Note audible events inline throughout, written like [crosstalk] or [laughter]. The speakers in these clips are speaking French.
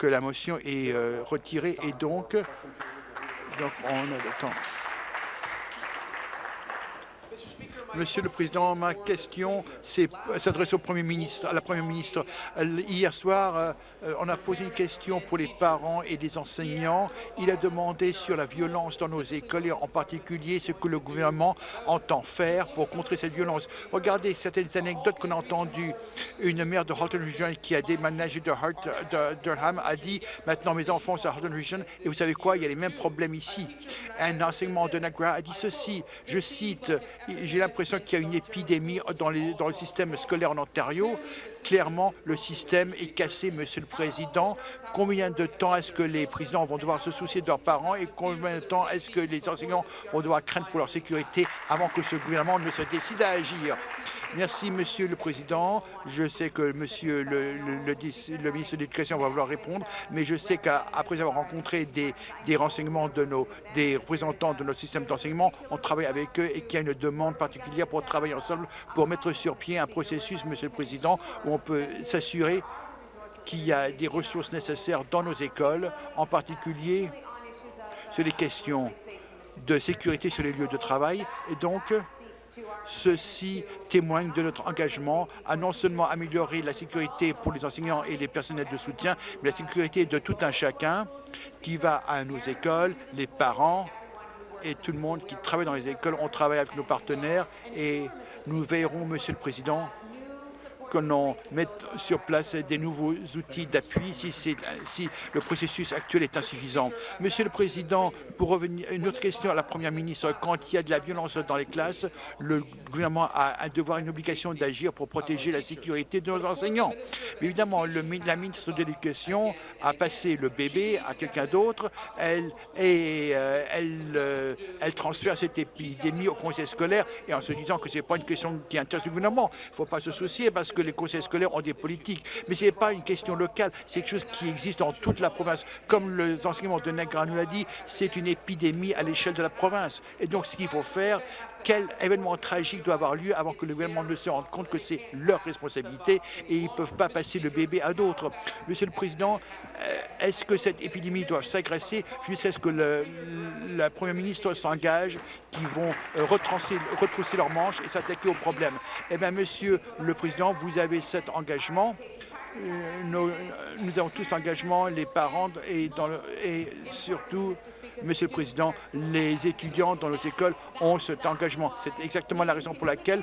que la motion est euh, retirée et donc, donc on a le temps. Monsieur le Président, ma question s'adresse au Premier ministre, à la Première ministre. Hier soir, euh, on a posé une question pour les parents et les enseignants. Il a demandé sur la violence dans nos écoles et en particulier ce que le gouvernement entend faire pour contrer cette violence. Regardez certaines anecdotes qu'on a entendues. Une mère de Halton Region qui a déménagé de, Durham a dit « Maintenant, mes enfants sont à Halton Region et vous savez quoi, il y a les mêmes problèmes ici. » Un enseignement de Nagra a dit ceci, je cite, « J'ai l'impression qu'il y a une épidémie dans, dans le système scolaire en Ontario. Clairement, le système est cassé, Monsieur le Président. Combien de temps est-ce que les présidents vont devoir se soucier de leurs parents et combien de temps est-ce que les enseignants vont devoir craindre pour leur sécurité avant que ce gouvernement ne se décide à agir? Merci, Monsieur le Président. Je sais que Monsieur le, ministre de l'Éducation va vouloir répondre, mais je sais qu'après avoir rencontré des, renseignements de nos, des représentants de notre système d'enseignement, on travaille avec eux et qu'il y a une demande particulière pour travailler ensemble pour mettre sur pied un processus, Monsieur le Président, on peut s'assurer qu'il y a des ressources nécessaires dans nos écoles, en particulier sur les questions de sécurité sur les lieux de travail. Et donc, Ceci témoigne de notre engagement à non seulement améliorer la sécurité pour les enseignants et les personnels de soutien, mais la sécurité de tout un chacun qui va à nos écoles, les parents et tout le monde qui travaille dans les écoles. On travaille avec nos partenaires et nous veillerons, Monsieur le Président, que l'on mette sur place des nouveaux outils d'appui si, le processus actuel est insuffisant. Monsieur le Président, pour revenir une autre question à la Première ministre, quand il y a de la violence dans les classes, le gouvernement a un devoir, une obligation d'agir pour protéger la sécurité de nos enseignants. Mais évidemment, la ministre de l'Éducation a passé le bébé à quelqu'un d'autre et euh, elle, euh, elle transfère cette épidémie au conseil scolaire et en se disant que ce n'est pas une question qui intéresse le gouvernement. Il ne faut pas se soucier parce que les conseils scolaires ont des politiques, mais ce n'est pas une question locale, c'est quelque chose qui existe dans toute la province. Comme les enseignements de Negra nous l'a dit, c'est une épidémie à l'échelle de la province. Et donc, ce qu'il faut faire, quel événement tragique doit avoir lieu avant que le gouvernement ne se rende compte que c'est leur responsabilité et ils ne peuvent pas passer le bébé à d'autres. Monsieur le Président, euh, est-ce que cette épidémie doit s'agresser jusqu'à ce que la Première ministre s'engage qu'ils vont euh, retrousser leurs manches et s'attaquer au problème? Eh bien, Monsieur le Président, vous avez cet engagement. Euh, nous, avons tous l'engagement, les parents et, et surtout, Monsieur le Président, les étudiants dans nos écoles ont cet engagement. C'est exactement la raison pour laquelle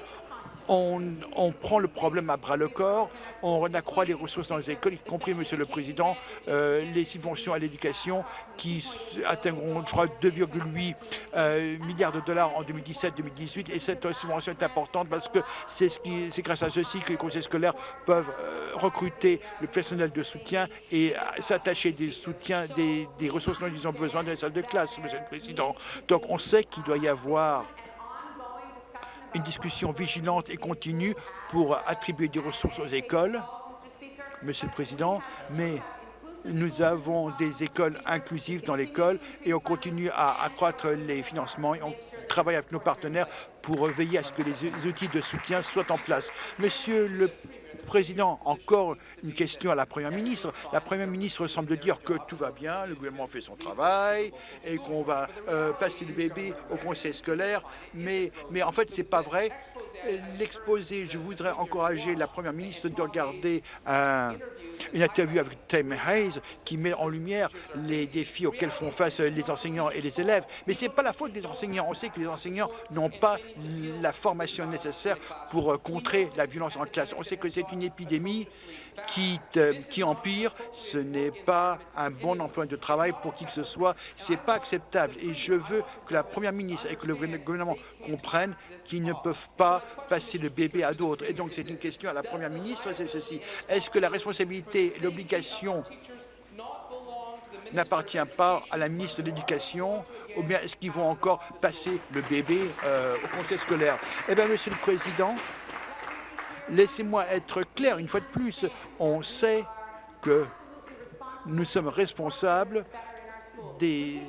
on, prend le problème à bras le corps, on accroît les ressources dans les écoles, y compris, Monsieur le Président, euh, les subventions à l'éducation qui atteindront, je crois, 2,8 euh, milliards de dollars en 2017-2018. Et cette subvention est importante parce que c'est ce grâce à ceci que les conseils scolaires peuvent euh, recruter le personnel de soutien et s'attacher des soutiens, des, des ressources dont ils ont besoin dans les salles de classe, Monsieur le Président. Donc, on sait qu'il doit y avoir une discussion vigilante et continue pour attribuer des ressources aux écoles, Monsieur le Président, mais nous avons des écoles inclusives dans l'école et on continue à accroître les financements et on travaille avec nos partenaires pour veiller à ce que les outils de soutien soient en place. Monsieur le Président, encore une question à la Première ministre. La Première ministre semble dire que tout va bien, le gouvernement fait son travail et qu'on va euh, passer le bébé au conseil scolaire, mais, en fait, c'est pas vrai. L'exposé, je voudrais encourager la Première ministre de regarder une interview avec Tim Hayes qui met en lumière les défis auxquels font face les enseignants et les élèves. Mais ce n'est pas la faute des enseignants. On sait que les enseignants n'ont pas la formation nécessaire pour euh, contrer la violence en classe. On sait que c'est une épidémie qui, qui empire. Ce n'est pas un bon emploi de travail pour qui que ce soit. Ce n'est pas acceptable. Et je veux que la Première ministre et que le gouvernement comprennent qu'ils ne peuvent pas passer le bébé à d'autres. Et donc, c'est une question à la Première ministre, c'est ceci. Est-ce que la responsabilité et l'obligation n'appartient pas à la ministre de l'Éducation ou bien est-ce qu'ils vont encore passer le bébé euh, au conseil scolaire? Eh bien, Monsieur le Président, laissez-moi être clair une fois de plus. On sait que nous sommes responsables des,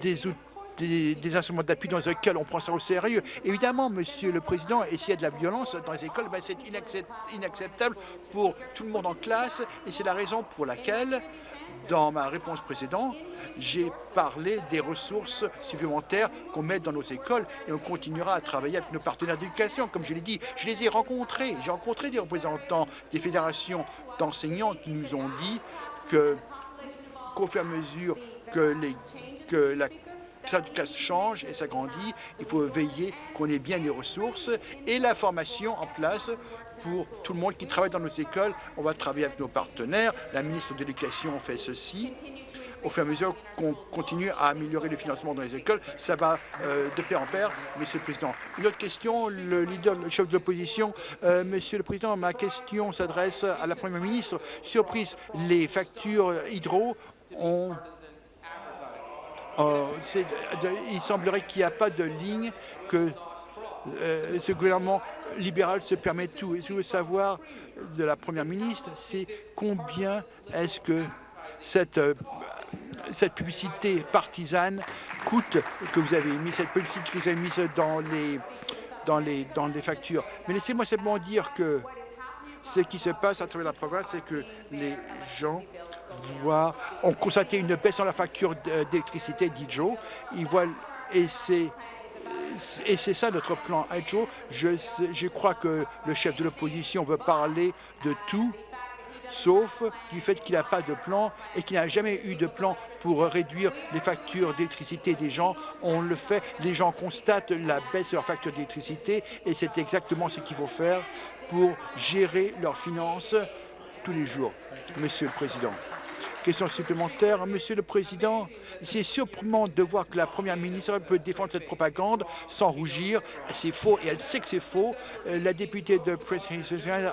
des, des, instruments d'appui dans lesquels on prend ça au sérieux. Évidemment, Monsieur le Président, et s'il y a de la violence dans les écoles, ben, c'est inacceptable pour tout le monde en classe et c'est la raison pour laquelle, dans ma réponse précédente, j'ai parlé des ressources supplémentaires qu'on met dans nos écoles et on continuera à travailler avec nos partenaires d'éducation. Comme je l'ai dit, je les ai rencontrés. J'ai rencontré des représentants des fédérations d'enseignants qui nous ont dit qu'au fur et à mesure que, les, que la classe change et s'agrandit, il faut veiller qu'on ait bien les ressources et la formation en place pour tout le monde qui travaille dans nos écoles. On va travailler avec nos partenaires. La ministre de l'Éducation fait ceci au fur et à mesure qu'on continue à améliorer le financement dans les écoles. Ça va euh, de pair en pair, Monsieur le Président. Une autre question, le leader, le chef de l'opposition. Euh, Monsieur le Président, ma question s'adresse à la Première ministre. Surprise, les factures hydro ont euh, il semblerait qu'il n'y a pas de ligne que ce gouvernement libéral se permet tout. Et je veux savoir de la Première ministre, c'est combien est-ce que cette cette publicité partisane coûte que vous avez mis, cette publicité que vous avez mise dans les, dans les, dans les factures. Mais laissez-moi simplement dire que ce qui se passe à travers la province, c'est que les gens voient, ont constaté une baisse dans la facture d'électricité d'Idjo. Ils voient, et c'est et c'est ça notre plan Idjo. Je, je crois que le chef de l'opposition veut parler de tout, sauf du fait qu'il n'a pas de plan et qu'il n'a jamais eu de plan pour réduire les factures d'électricité des gens. On le fait, les gens constatent la baisse de leurs factures d'électricité et c'est exactement ce qu'il faut faire pour gérer leurs finances tous les jours, Monsieur le Président. Question supplémentaire. Monsieur le Président, c'est surprenant de voir que la Première ministre peut défendre cette propagande sans rougir. C'est faux et elle sait que c'est faux. Euh, la députée de Press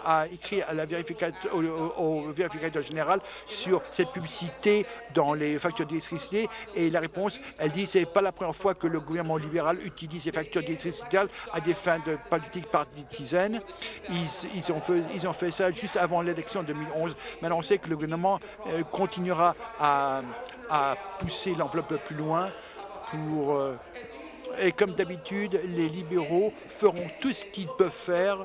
a écrit à la vérificateur, au, vérificateur général sur cette publicité dans les factures d'électricité et la réponse, elle dit c'est pas la première fois que le gouvernement libéral utilise les factures d'électricité à des fins de politique partisane. Ils, ont fait, ils ont fait ça juste avant l'élection de 2011. Maintenant, on sait que le gouvernement euh, continue continuera à, pousser l'enveloppe plus loin. Euh, et comme d'habitude, les libéraux feront tout ce qu'ils peuvent faire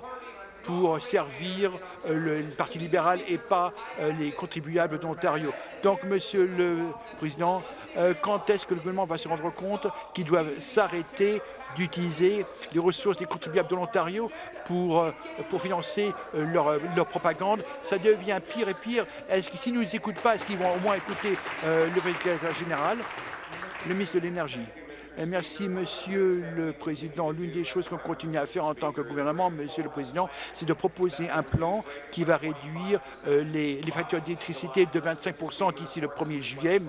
pour servir euh, le Parti libéral et pas euh, les contribuables d'Ontario. Donc, Monsieur le Président, euh, quand est-ce que le gouvernement va se rendre compte qu'ils doivent s'arrêter d'utiliser les ressources des contribuables de l'Ontario pour, financer leur, propagande? Ça devient pire et pire. Est-ce que ne nous écoutent pas, est-ce qu'ils vont au moins écouter le vérificateur général, le ministre de l'Énergie? Merci, Monsieur le Président. L'une des choses qu'on continue à faire en tant que gouvernement, Monsieur le Président, c'est de proposer un plan qui va réduire euh, les, factures d'électricité de 25% d'ici le 1er juillet.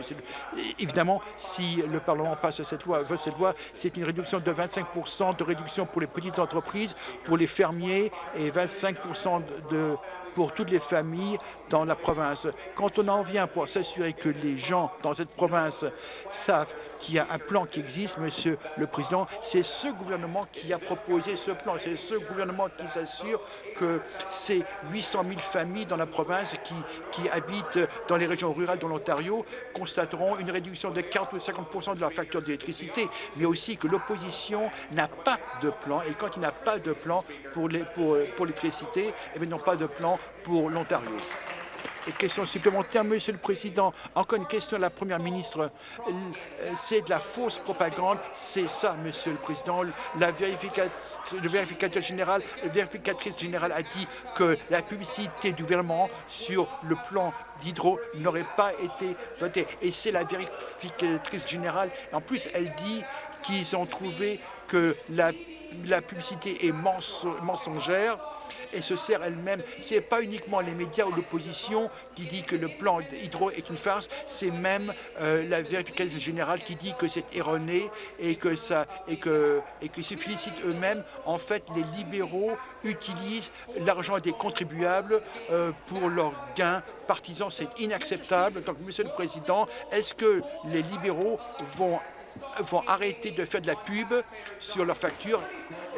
évidemment, si le Parlement passe cette loi, cette loi, c'est une réduction de 25% de réduction pour les petites entreprises, pour les fermiers et 25% de pour toutes les familles dans la province. Quand on en vient pour s'assurer que les gens dans cette province savent qu'il y a un plan qui existe, Monsieur le Président, c'est ce gouvernement qui a proposé ce plan. C'est ce gouvernement qui s'assure que ces 800 000 familles dans la province qui, qui habitent dans les régions rurales de l'Ontario constateront une réduction de 40 ou 50 de leur facture d'électricité, mais aussi que l'opposition n'a pas de plan. Et quand il n'a pas de plan pour l'électricité, pour, eh ils n'ont pas de plan pour l'Ontario. Question supplémentaire, Monsieur le Président, encore une question à la Première ministre. C'est de la fausse propagande, c'est ça, Monsieur le Président. La le vérificateur général, la vérificatrice générale a dit que la publicité du gouvernement sur le plan d'hydro n'aurait pas été votée. Et c'est la vérificatrice générale. En plus, elle dit qu'ils ont trouvé que la publicité est mensongère et se sert elle-même. Ce n'est pas uniquement les médias ou l'opposition qui dit que le plan hydro est une farce, c'est même euh, la vérification générale qui dit que c'est erroné et que ça et que et qu'ils se félicitent eux-mêmes. En fait, les libéraux utilisent l'argent des contribuables euh, pour leurs gains partisans. C'est inacceptable. Donc, Monsieur le Président, est-ce que les libéraux vont vont arrêter de faire de la pub sur leurs factures?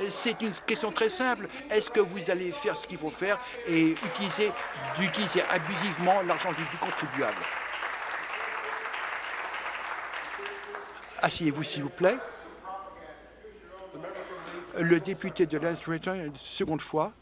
C'est une question très simple. Est-ce que vous allez faire ce qu'il faut faire et utiliser, d'utiliser abusivement l'argent du, contribuable? Asseyez-vous, s'il vous plaît. Le député de l'Est seconde fois.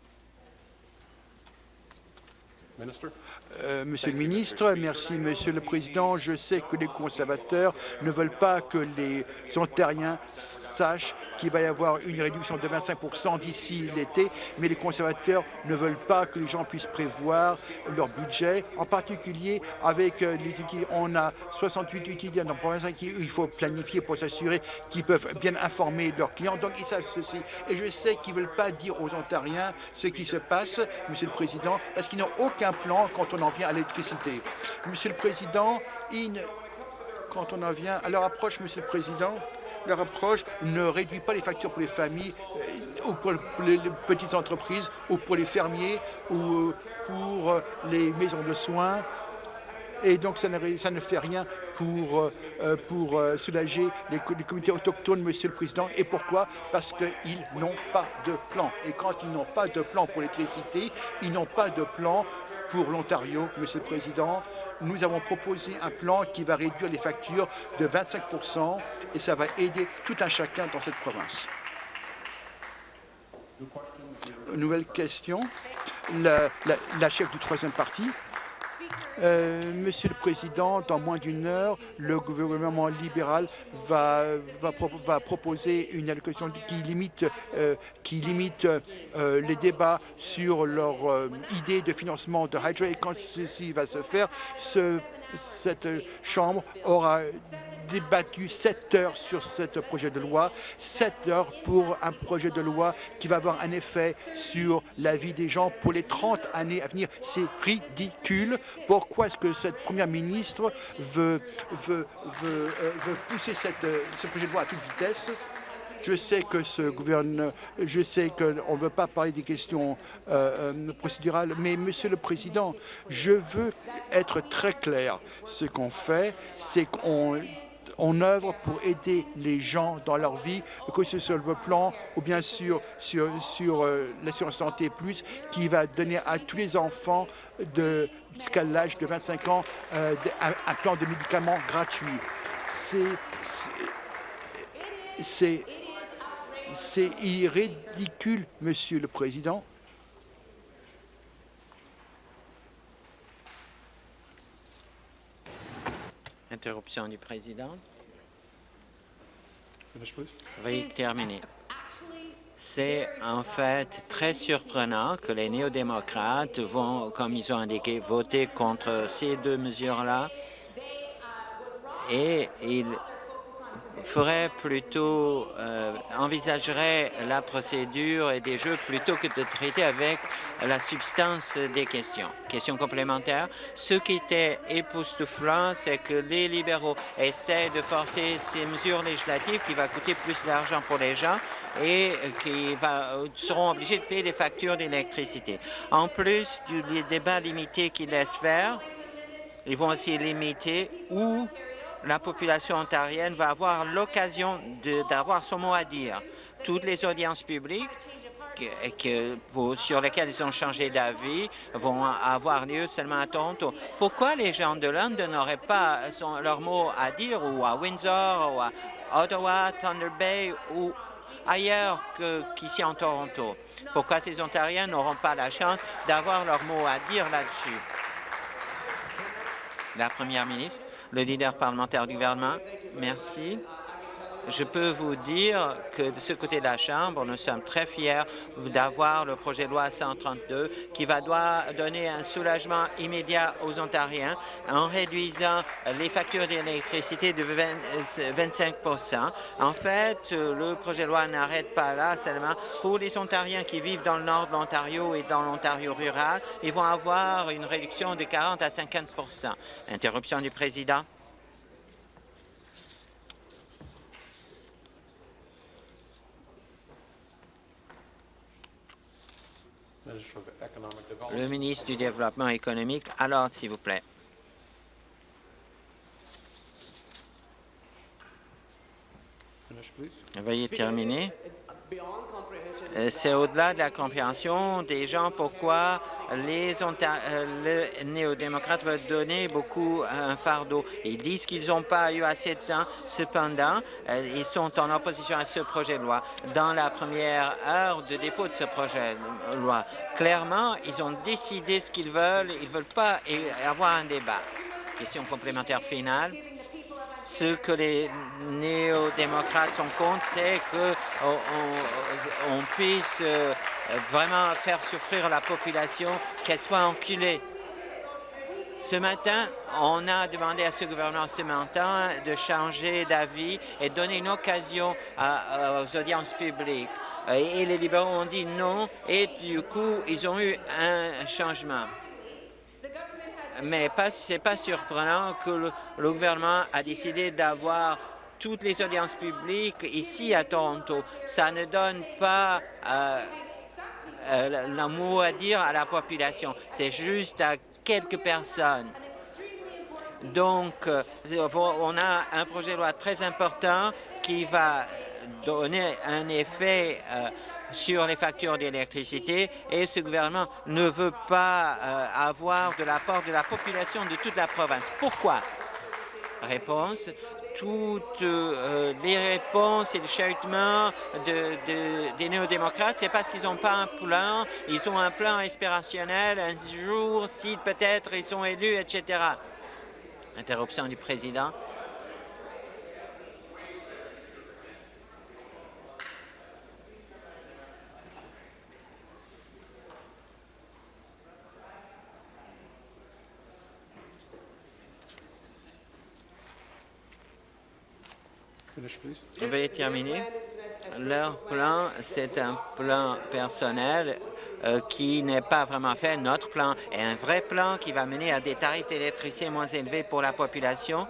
Euh, monsieur le ministre, merci Monsieur le Président. Je sais que les conservateurs ne veulent pas que les Ontariens sachent qu'il va y avoir une réduction de 25% d'ici l'été, mais les conservateurs ne veulent pas que les gens puissent prévoir leur budget, en particulier avec euh, les outils. On a 68 utilisateurs dans le province il faut planifier pour s'assurer qu'ils peuvent bien informer leurs clients. Donc, ils savent ceci. Et je sais qu'ils ne veulent pas dire aux Ontariens ce qui se passe, Monsieur le Président, parce qu'ils n'ont aucun plan quand on en vient à l'électricité. Monsieur le Président, quand on en vient à leur approche, Monsieur le Président, leur approche ne réduit pas les factures pour les familles euh, ou pour les petites entreprises ou pour les fermiers ou euh, pour euh, les maisons de soins. Et donc, ça ne, ça ne fait rien pour, pour soulager les, les, communautés autochtones, Monsieur le Président. Et pourquoi? Parce qu'ils n'ont pas de plan. Et quand ils n'ont pas de plan pour l'électricité, ils n'ont pas de plan pour l'Ontario, Monsieur le Président. Nous avons proposé un plan qui va réduire les factures de 25% et ça va aider tout un chacun dans cette province. Nouvelle question? La, la chef du troisième parti? Euh, Monsieur le Président, dans moins d'une heure, le gouvernement libéral va, proposer une allocation qui limite, euh, qui limite euh, les débats sur leur idée de financement de Hydro. Et quand ceci va se faire, ce, cette Chambre aura débattu sept heures sur ce projet de loi, sept heures pour un projet de loi qui va avoir un effet sur la vie des gens pour les 30 années à venir. C'est ridicule. Pourquoi est-ce que cette première ministre veut, euh, pousser euh, ce projet de loi à toute vitesse? Je sais que ce gouvernement, je sais qu'on ne veut pas parler des questions euh, procédurales, mais Monsieur le Président, je veux être très clair. Ce qu'on fait, c'est qu'on on œuvre pour aider les gens dans leur vie, que ce soit le plan ou bien sûr sur, euh, l'assurance santé plus, qui va donner à tous les enfants jusqu'à l'âge de 25 ans un, un, plan de médicaments gratuit. C'est c'est ridicule, Monsieur le Président. Interruption du président. Veuillez terminer. C'est en fait très surprenant que les néo-démocrates vont, comme ils ont indiqué, voter contre ces deux mesures-là et ils ferait plutôt, euh, envisagerait la procédure et des jeux plutôt que de traiter avec la substance des questions. Question complémentaire. Ce qui était époustouflant, c'est que les libéraux essaient de forcer ces mesures législatives qui vont coûter plus d'argent pour les gens et qui va, seront obligés de payer des factures d'électricité. En plus du débat limité qu'ils laissent faire, ils vont aussi limiter où la population ontarienne va avoir l'occasion d'avoir son mot à dire. Toutes les audiences publiques que, sur lesquelles ils ont changé d'avis vont avoir lieu seulement à Toronto. Pourquoi les gens de Londres n'auraient pas leur mot à dire ou à Windsor ou à Ottawa, Thunder Bay ou ailleurs qu'ici en Toronto? Pourquoi ces Ontariens n'auront pas la chance d'avoir leur mot à dire là-dessus? La première ministre le leader parlementaire du gouvernement. Merci. Je peux vous dire que de ce côté de la Chambre, nous sommes très fiers d'avoir le projet de loi 132 qui va donner un soulagement immédiat aux Ontariens en réduisant les factures d'électricité de 25% En fait, le projet de loi n'arrête pas là seulement. Pour les Ontariens qui vivent dans le nord de l'Ontario et dans l'Ontario rural, ils vont avoir une réduction de 40 à 50% Interruption du président. Le ministre du Développement économique, alors, s'il vous plaît. Veuillez terminer. Euh, c'est au-delà de la compréhension des gens pourquoi les euh, néo-démocrates veulent donner beaucoup un fardeau. Ils disent qu'ils n'ont pas eu assez de temps. Cependant, euh, ils sont en opposition à ce projet de loi. Dans la première heure de dépôt de ce projet de loi, clairement, ils ont décidé ce qu'ils veulent. Ils ne veulent pas avoir un débat. Question complémentaire finale ce que les néo-démocrates sont contre, c'est qu'on on, puisse euh, vraiment faire souffrir la population, qu'elle soit enculée. Ce matin, on a demandé à ce gouvernement ce matin de changer d'avis et donner une occasion aux audiences publiques. Et les libéraux ont dit non, et du coup, ils ont eu un changement mais ce n'est pas surprenant que le, gouvernement a décidé d'avoir toutes les audiences publiques ici à Toronto. Ça ne donne pas euh, euh, mot à dire à la population. C'est juste à quelques personnes. Donc, euh, on a un projet de loi très important qui va donner un effet euh, sur les factures d'électricité et ce gouvernement ne veut pas euh, avoir de l'apport de la population de toute la province. Pourquoi? Réponse, toutes euh, les réponses et le chahutement des néo-démocrates, c'est parce qu'ils n'ont pas un plan, ils ont un plan inspirationnel, un jour, si peut-être ils sont élus, etc. Interruption du président. Veuillez terminer. Leur plan, c'est un plan personnel euh, qui n'est pas vraiment fait. Notre plan est un vrai plan qui va mener à des tarifs d'électricité moins élevés pour la population.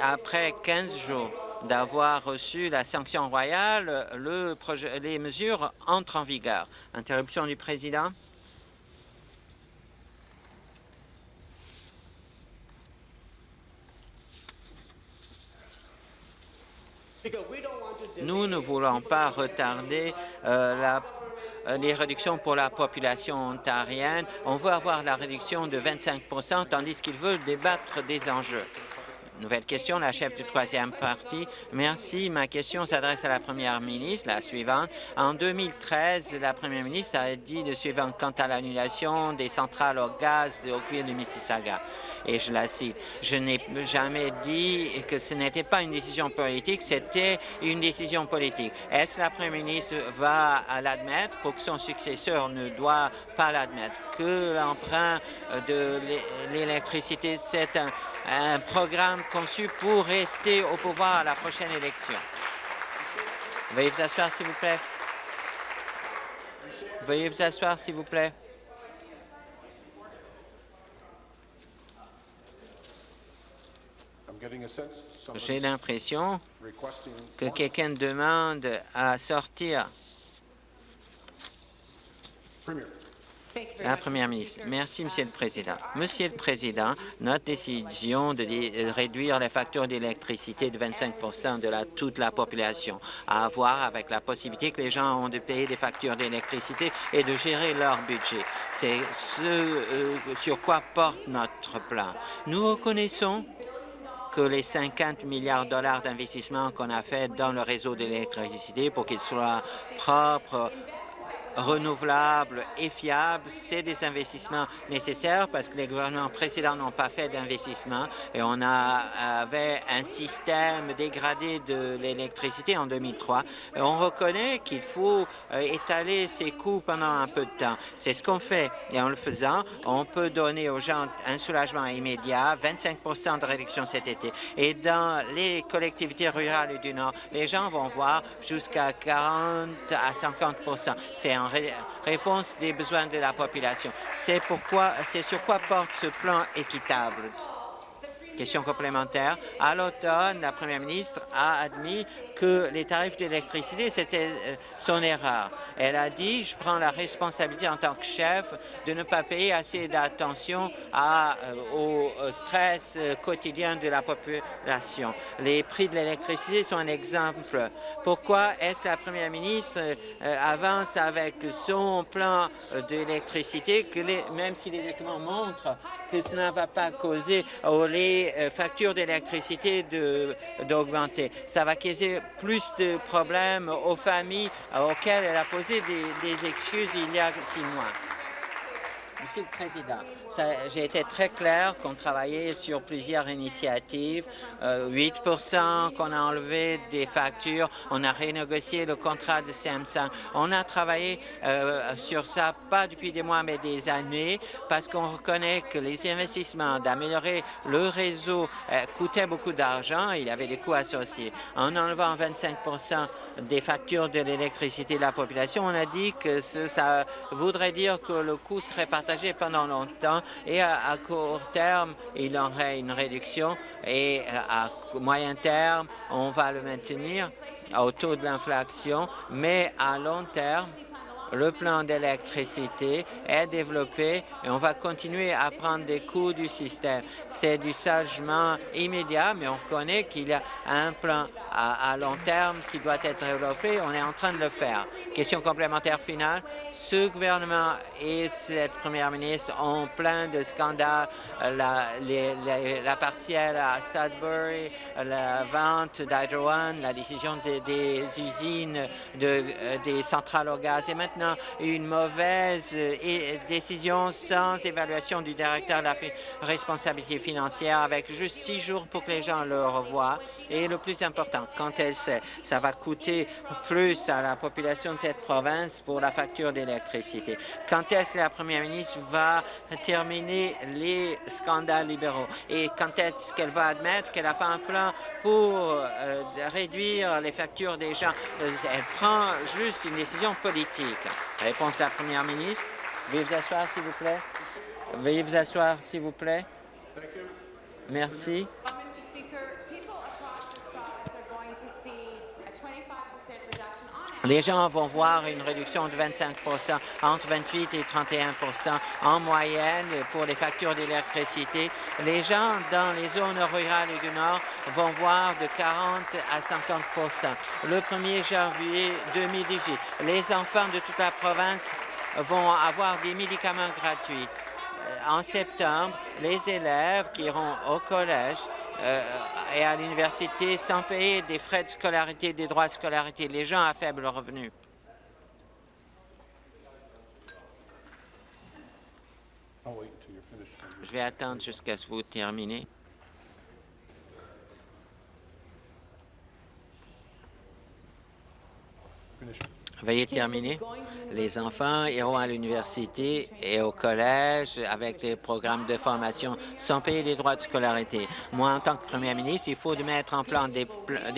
Après 15 jours d'avoir reçu la sanction royale, le projet, les mesures entrent en vigueur. Interruption du président. Nous ne voulons pas retarder euh, euh, les réductions pour la population ontarienne. On veut avoir la réduction de 25% tandis qu'ils veulent débattre des enjeux. Nouvelle question, la chef du troisième parti. Merci. Ma question s'adresse à la première ministre, la suivante. En 2013, la première ministre a dit le suivant quant à l'annulation des centrales au gaz de Oakville du Mississauga. Et je la cite. Je n'ai jamais dit que ce n'était pas une décision politique, c'était une décision politique. Est-ce que la première ministre va l'admettre pour que son successeur ne doit pas l'admettre? Que l'emprunt de l'électricité, c'est un un programme conçu pour rester au pouvoir à la prochaine élection. Veuillez vous asseoir, s'il vous plaît. Veuillez vous asseoir, s'il vous plaît. J'ai l'impression que quelqu'un demande à sortir. La Première ministre. Merci, Monsieur le Président. Monsieur le Président, notre décision de réduire les factures d'électricité de 25% de la, toute la population a à voir avec la possibilité que les gens ont de payer des factures d'électricité et de gérer leur budget. C'est ce euh, sur quoi porte notre plan. Nous reconnaissons que les 50 milliards de dollars d'investissement qu'on a fait dans le réseau d'électricité pour qu'il soit propre, renouvelables et fiables, c'est des investissements nécessaires parce que les gouvernements précédents n'ont pas fait d'investissement et on avait un système dégradé de l'électricité en 2003. Et on reconnaît qu'il faut euh, étaler ces coûts pendant un peu de temps. C'est ce qu'on fait et en le faisant, on peut donner aux gens un soulagement immédiat, 25% de réduction cet été. Et dans les collectivités rurales du Nord, les gens vont voir jusqu'à 40 à 50 C'est réponse des besoins de la population. C'est pourquoi, c'est sur quoi porte ce plan équitable. Question complémentaire. À l'automne, la première ministre a admis que les tarifs d'électricité, c'était euh, son erreur. Elle a dit, je prends la responsabilité en tant que chef de ne pas payer assez d'attention euh, au stress euh, quotidien de la population. Les prix de l'électricité sont un exemple. Pourquoi est-ce que la première ministre avance avec son plan d'électricité, même si les documents montrent que cela ne va pas causer les factures d'électricité d'augmenter. Ça va causer plus de problèmes aux familles auxquelles elle a posé des, excuses il y a six mois. Monsieur le Président, j'ai été très clair qu'on travaillait sur plusieurs initiatives. 8 euh, qu'on a enlevé des factures. On a renégocié le contrat de Samsung. On a travaillé euh, sur ça, pas depuis des mois, mais des années, parce qu'on reconnaît que les investissements d'améliorer le réseau euh, coûtaient beaucoup d'argent. Il y avait des coûts associés. En enlevant 25% des factures de l'électricité de la population, on a dit que ça voudrait dire que le coût serait partagé pendant longtemps et à, court terme, il y aurait une réduction et à moyen terme, on va le maintenir au taux de l'inflation, mais à long terme, le plan d'électricité est développé et on va continuer à prendre des coûts du système. C'est du changement immédiat, mais on connaît qu'il y a un plan à, long terme qui doit être développé. On est en train de le faire. Question complémentaire finale. Ce gouvernement et cette première ministre ont plein de scandales. La, partielle à Sudbury, la vente d'Hydro One, la décision des usines, euh, des centrales au gaz une mauvaise euh, décision sans évaluation du directeur de la responsabilité financière avec juste six jours pour que les gens le revoient. Et le plus important, quand elle sait, ça va coûter plus à la population de cette province pour la facture d'électricité? Quand est-ce que la première ministre va terminer les scandales libéraux? Et quand est-ce qu'elle va admettre qu'elle n'a pas un plan pour euh, réduire les factures des gens? Euh, elle prend juste une décision politique. Réponse de la Première ministre. Veuillez vous asseoir, s'il vous plaît. Veuillez vous asseoir, s'il vous plaît. Merci. Les gens vont voir une réduction de 25% entre 28 et 31% en moyenne pour les factures d'électricité. Les gens dans les zones rurales du Nord vont voir de 40 à 50% Le 1er janvier 2018, les enfants de toute la province vont avoir des médicaments gratuits. Euh, en septembre, les élèves qui iront au collège et à l'université sans payer des frais de scolarité, des droits de scolarité, les gens à faible revenu. Je vais attendre jusqu'à ce que vous terminez. Veuillez terminer. Les enfants iront à l'université et au collège avec des programmes de formation sans payer les droits de scolarité. Moi, en tant que premier ministre, il faut mettre en plan des,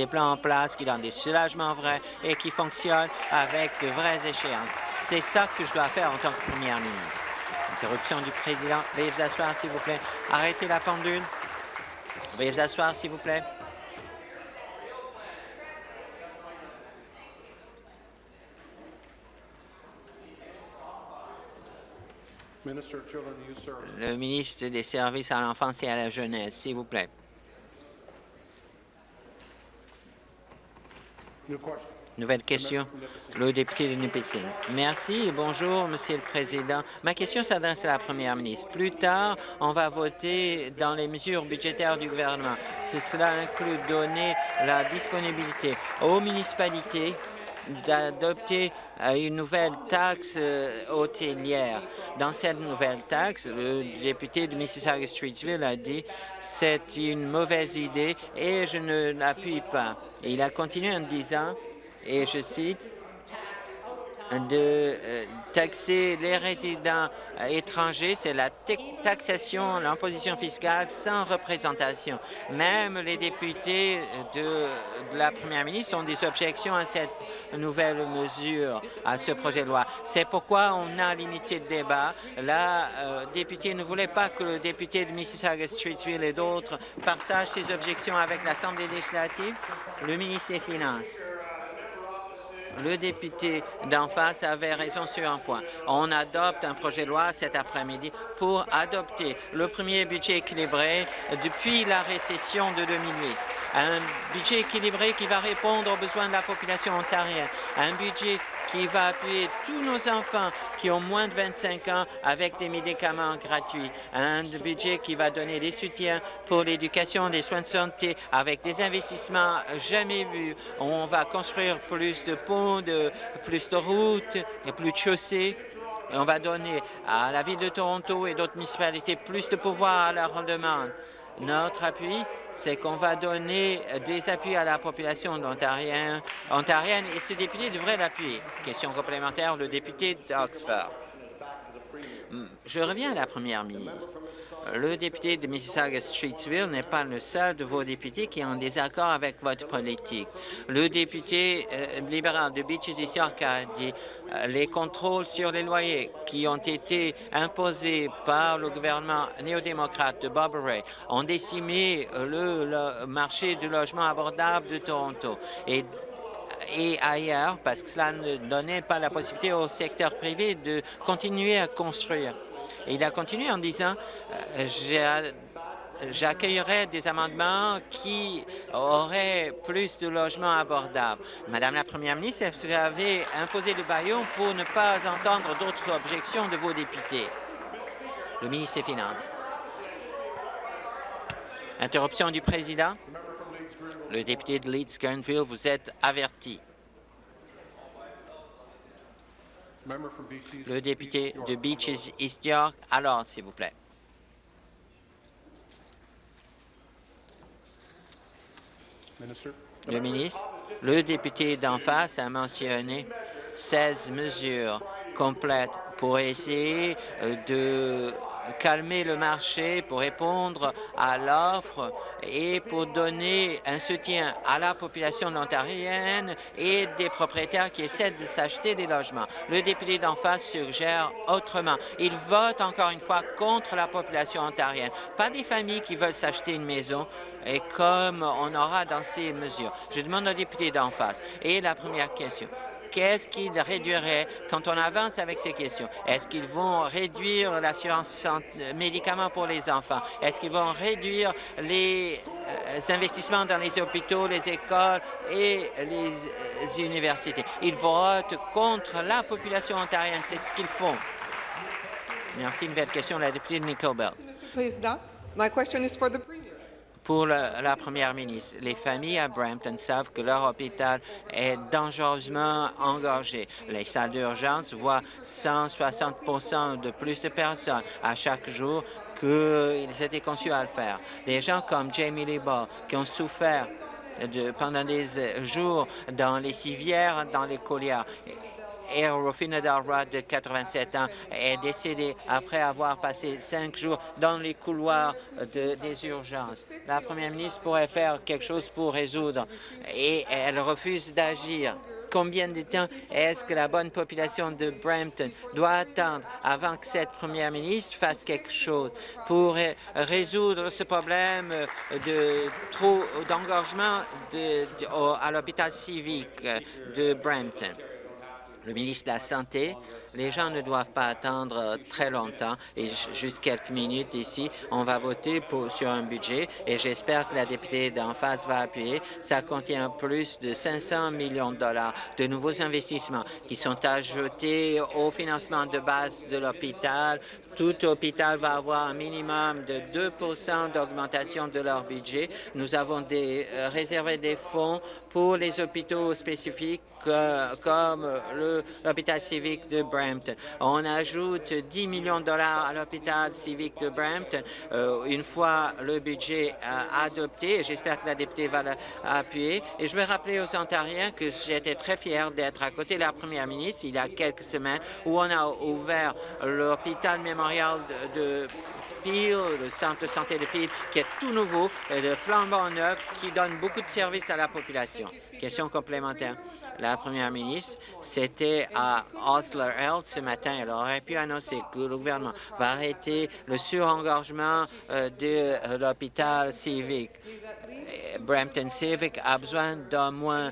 plans en place qui donnent des soulagements vrais et qui fonctionnent avec de vraies échéances. C'est ça que je dois faire en tant que premier ministre. Interruption du président. Veuillez vous asseoir, s'il vous plaît. Arrêtez la pendule. Veuillez vous asseoir, s'il vous plaît. Le ministre des Services à l'enfance et à la jeunesse, s'il vous plaît. Nouvelle question, le député de Nipissing. Merci et bonjour, Monsieur le Président. Ma question s'adresse à la Première ministre. Plus tard, on va voter dans les mesures budgétaires du gouvernement. Cela inclut donner la disponibilité aux municipalités d'adopter une nouvelle taxe euh, hôtelière. Dans cette nouvelle taxe, le député de Mississauga-Streetsville a dit c'est une mauvaise idée et je ne l'appuie pas. il a continué en disant, et je cite, de euh, taxer les résidents étrangers, c'est la taxation, l'imposition fiscale sans représentation. Même les députés de, la première ministre ont des objections à cette nouvelle mesure, à ce projet de loi. C'est pourquoi on a limité le débat. La euh, députée ne voulait pas que le député de Mississauga-Streetsville et d'autres partagent ces objections avec l'Assemblée législative. Le ministre des Finances le député d'en face avait raison sur un point. On adopte un projet de loi cet après-midi pour adopter le premier budget équilibré depuis la récession de 2008 un budget équilibré qui va répondre aux besoins de la population ontarienne, un budget qui va appuyer tous nos enfants qui ont moins de 25 ans avec des médicaments gratuits, un budget qui va donner des soutiens pour l'éducation, des soins de santé avec des investissements jamais vus. On va construire plus de ponts, plus de routes, et plus de chaussées. on va donner à la Ville de Toronto et d'autres municipalités plus de pouvoir à leur demande. Notre appui, c'est qu'on va donner des appuis à la population ontarienne, et ce député devrait l'appuyer. Question complémentaire, le député d'Oxford. Hmm, je reviens à la première ministre. Le député de Mississauga-Streetsville n'est pas le seul de vos députés qui est en désaccord avec votre politique. Le député euh, libéral de Beaches East York a dit euh, les contrôles sur les loyers qui ont été imposés par le gouvernement néo-démocrate de Bob Ray ont décimé le, le marché du logement abordable de Toronto. Et et ailleurs, parce que cela ne donnait pas la possibilité au secteur privé de continuer à construire. Et il a continué en disant euh, j'accueillerai des amendements qui auraient plus de logements abordables. Madame la Première ministre, vous avez imposé le baillon pour ne pas entendre d'autres objections de vos députés? Le ministre des Finances. Interruption du président. Le député de Leeds-Grenville, vous êtes averti. Le député de Beaches East York, alors, s'il vous plaît. Le ministre, le député d'en face a mentionné 16 mesures complètes pour essayer euh, de calmer le marché, pour répondre à l'offre et pour donner un soutien à la population ontarienne et des propriétaires qui essaient de s'acheter des logements. Le député d'en face suggère autrement. Il vote encore une fois contre la population ontarienne, pas des familles qui veulent s'acheter une maison, et comme on aura dans ces mesures. Je demande au député d'en face. Et la première question, qu'est-ce qu'ils réduiraient quand on avance avec ces questions? Est-ce qu'ils vont réduire l'assurance médicaments pour les enfants? Est-ce qu'ils vont réduire les euh, investissements dans les hôpitaux, les écoles et les euh, universités? Ils votent contre la population ontarienne. C'est ce qu'ils font. Merci. Une nouvelle question, la députée de Nicole Bell. Président, my question is for the pour la, première ministre. Les familles à Brampton savent que leur hôpital est dangereusement engorgé. Les salles d'urgence voient 160% de plus de personnes à chaque jour qu'ils étaient conçus à le faire. Des gens comme Jamie Lee qui ont souffert pendant des jours dans les civières, dans les collières, et Rufina Dalrod, de 87 ans, est décédé après avoir passé cinq jours dans les couloirs des urgences. La première ministre pourrait faire quelque chose pour résoudre et elle refuse d'agir. Combien de temps est-ce que la bonne population de Brampton doit attendre avant que cette première ministre fasse quelque chose pour résoudre ce problème de trop d'engorgement à l'hôpital civique de Brampton? Le ministre de la Santé, les gens ne doivent pas attendre très longtemps et juste quelques minutes ici, on va voter sur un budget et j'espère que la députée d'en face va appuyer. Ça contient plus de 500 millions de dollars de nouveaux investissements qui sont ajoutés au financement de base de l'hôpital. Tout hôpital va avoir un minimum de 2% d'augmentation de leur budget. Nous avons des, euh, réservé des fonds pour les hôpitaux spécifiques comme l'hôpital civique de Brampton. On ajoute 10 millions de dollars à l'hôpital civique de Brampton une fois le budget adopté. J'espère que la députée va l'appuyer. Et je vais rappeler aux Ontariens que j'étais très fier d'être à côté de la première ministre il y a quelques semaines où on a ouvert l'hôpital mémorial de, de Le centre de santé de Peel, qui est tout nouveau, de flambant neuf, qui donne beaucoup de services à la population. Question complémentaire. La première ministre, c'était à Osler Health ce matin. Elle aurait pu annoncer que le gouvernement va arrêter le surengorgement euh, de l'hôpital civique. Brampton Civic a besoin d'au moins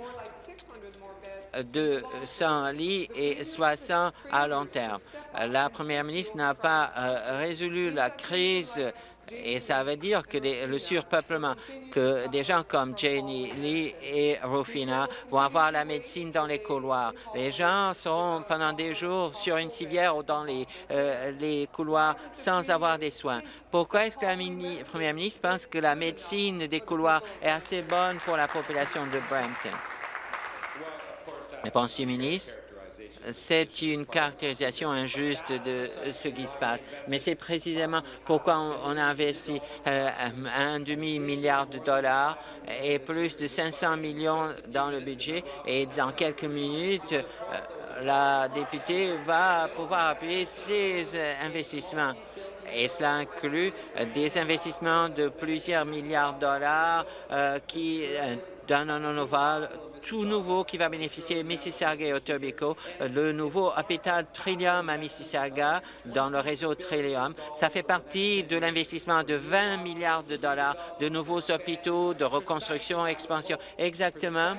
200 lits et 60 à long terme. La première ministre n'a pas euh, résolu la crise et ça veut dire que le surpeuplement, que des gens comme Jenny Lee et Rufina vont avoir la médecine dans les couloirs. Les gens seront pendant des jours sur une civière ou dans les, euh, les couloirs sans avoir des soins. Pourquoi est-ce que la première ministre pense que la médecine des couloirs est assez bonne pour la population de Brampton? Réponse du ministre. C'est une caractérisation injuste de ce qui se passe. Mais c'est précisément pourquoi on, a investi euh, un demi-milliard de dollars et plus de 500 millions dans le budget. Et dans quelques minutes, euh, la députée va pouvoir appuyer ces investissements et cela inclut des investissements de plusieurs milliards de dollars euh, qui donnent un ovale tout nouveau qui va bénéficier Mississauga et Etobicoke, le nouveau hôpital Trillium à Mississauga dans le réseau Trillium. Ça fait partie de l'investissement de 20 milliards de dollars de nouveaux hôpitaux, de reconstruction, expansion, exactement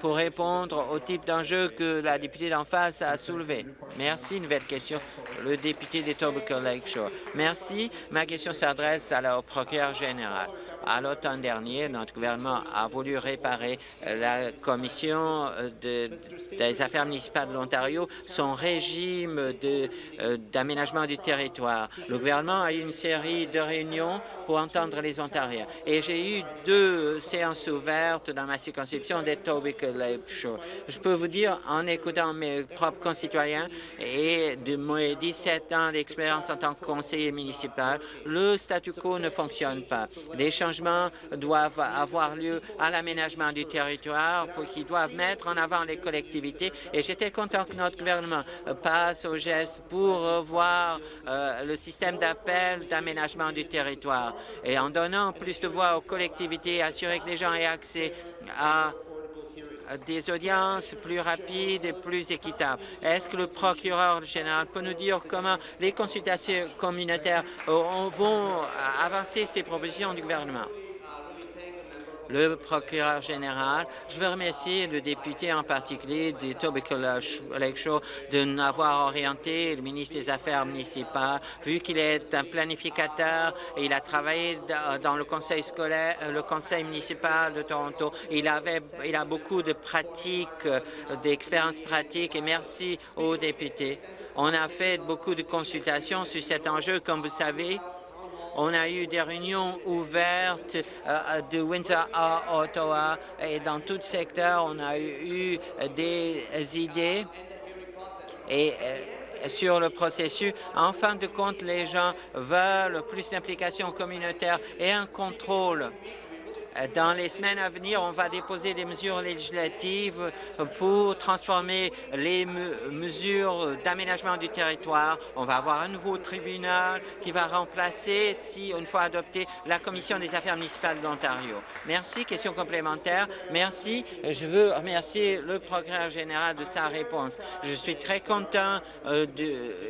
pour répondre au type d'enjeu que la députée d'en face a soulevé. Merci. Nouvelle question. Le député d'Etobicoke Lakeshore. Merci. Ma question s'adresse au procureur général. À l'automne dernier, notre gouvernement a voulu réparer la Commission des affaires municipales de l'Ontario, son régime euh, d'aménagement du territoire. Le gouvernement a eu une série de réunions pour entendre les Ontariens. Et j'ai eu deux séances ouvertes dans ma circonscription des Lakeshore. Je peux vous dire, en écoutant mes propres concitoyens et de mes 17 ans d'expérience en tant que conseiller municipal, le statu quo ne fonctionne pas. Changements doivent avoir lieu à l'aménagement du territoire pour qu'ils doivent mettre en avant les collectivités. Et j'étais content que notre gouvernement passe au geste pour revoir euh, le système d'appel d'aménagement du territoire et en donnant plus de voix aux collectivités, assurer que les gens aient accès à des audiences plus rapides et plus équitables. Est-ce que le procureur général peut nous dire comment les consultations communautaires vont avancer ces propositions du gouvernement? Le procureur général. Je veux remercier le député en particulier du Lake Show de n'avoir orienté le ministre des Affaires municipales, vu qu'il est un planificateur, et il a travaillé dans le conseil scolaire, le conseil municipal de Toronto. Il, avait, il a beaucoup de pratiques, d'expériences pratiques, et merci aux députés. On a fait beaucoup de consultations sur cet enjeu, comme vous savez. On a eu des réunions ouvertes euh, de Windsor à Ottawa et dans tout secteur, on a eu des idées et euh, sur le processus. En fin de compte, les gens veulent plus d'implication communautaire et un contrôle dans les semaines à venir, on va déposer des mesures législatives pour transformer les mesures d'aménagement du territoire. On va avoir un nouveau tribunal qui va remplacer, si une fois adopté, la Commission des affaires municipales de l'Ontario. Merci. Question complémentaire. Merci. Je veux remercier le procureur général de sa réponse. Je suis très content euh,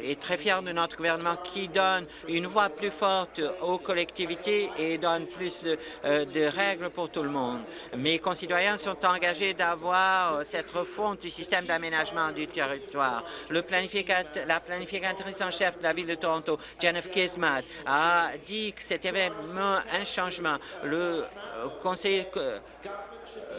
et très fier de notre gouvernement qui donne une voix plus forte aux collectivités et donne plus euh, de règles pour tout le monde. Mes concitoyens sont engagés d'avoir euh, cette refonte du système d'aménagement du territoire. La planificatrice en chef de la Ville de Toronto, Jennifer Kismat, a dit que c'était vraiment un changement. Le conseiller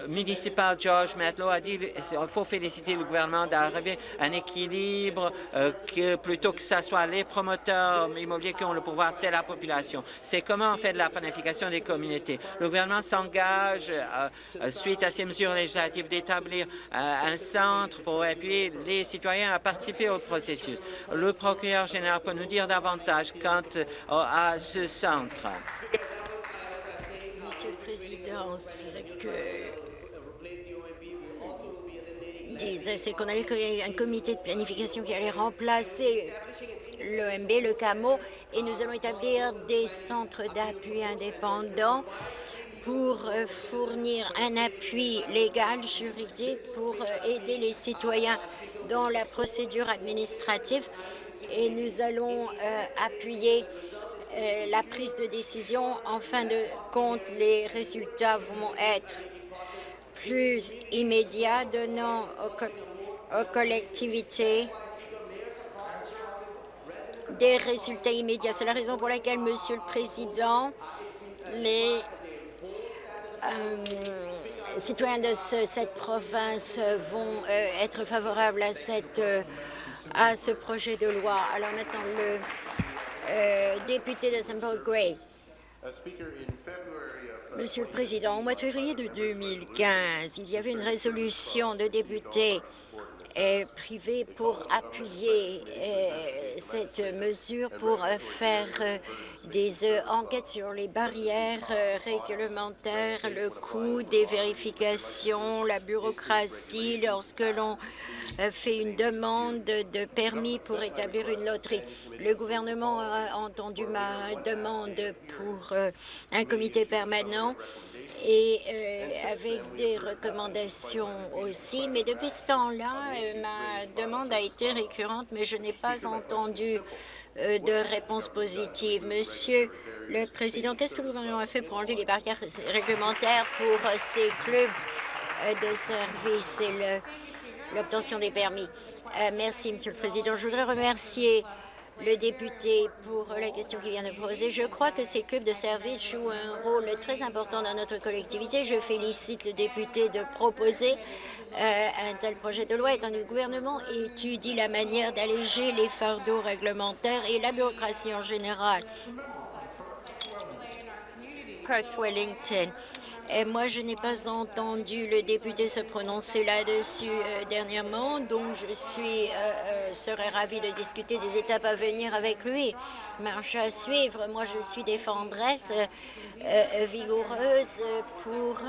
municipal George Matlow a dit qu'il faut féliciter le gouvernement d'arriver à un équilibre euh, que plutôt que ce soit les promoteurs immobiliers qui ont le pouvoir, c'est la population. C'est comment on fait de la planification des communautés. Le gouvernement s'engage, euh, euh, suite à ces mesures législatives, d'établir un centre pour appuyer les citoyens à participer au processus. Le procureur général peut nous dire davantage quant à ce centre. Monsieur le Président, ce que disait, c'est qu'on allait créer un comité de planification qui allait remplacer l'OMB, le CAMO, et nous allons établir des centres d'appui indépendants pour euh, fournir un appui légal, juridique, pour euh, aider les citoyens dans la procédure administrative. Et nous allons euh, appuyer la prise de décision. En fin de compte, les résultats vont être plus immédiats, donnant aux, collectivités des résultats immédiats. C'est la raison pour laquelle, Monsieur le Président, les euh, citoyens de cette province vont euh, être favorables à, euh, à ce projet de loi. Alors maintenant, le député de St. Paul Gray. Monsieur le Président, au mois de février de 2015, il y avait une résolution de députés euh, privés pour appuyer euh, cette mesure pour euh, faire des enquêtes sur les barrières réglementaires, le coût des vérifications, la bureaucratie lorsque l'on fait une demande de permis pour établir une loterie. Le gouvernement a entendu ma demande pour un comité permanent et euh, avec des recommandations aussi. Mais depuis ce temps-là, euh, ma demande a été récurrente, mais je n'ai pas entendu euh, de réponse positive. Monsieur le Président, qu'est-ce que le gouvernement a fait pour enlever les barrières réglementaires pour ces clubs de services et l'obtention des permis? merci, Monsieur le Président. Je voudrais remercier le député pour la question qu'il vient de poser. Je crois que ces clubs de service jouent un rôle très important dans notre collectivité. Je félicite le député de proposer euh, un tel projet de loi, étant le gouvernement étudie la manière d'alléger les fardeaux réglementaires et la bureaucratie en général. Perth Wellington. Et moi, je n'ai pas entendu le député se prononcer là-dessus euh, dernièrement, donc je suis, euh, euh, serais ravie de discuter des étapes à venir avec lui. Marche à suivre. Moi, je suis défendresse vigoureuse pour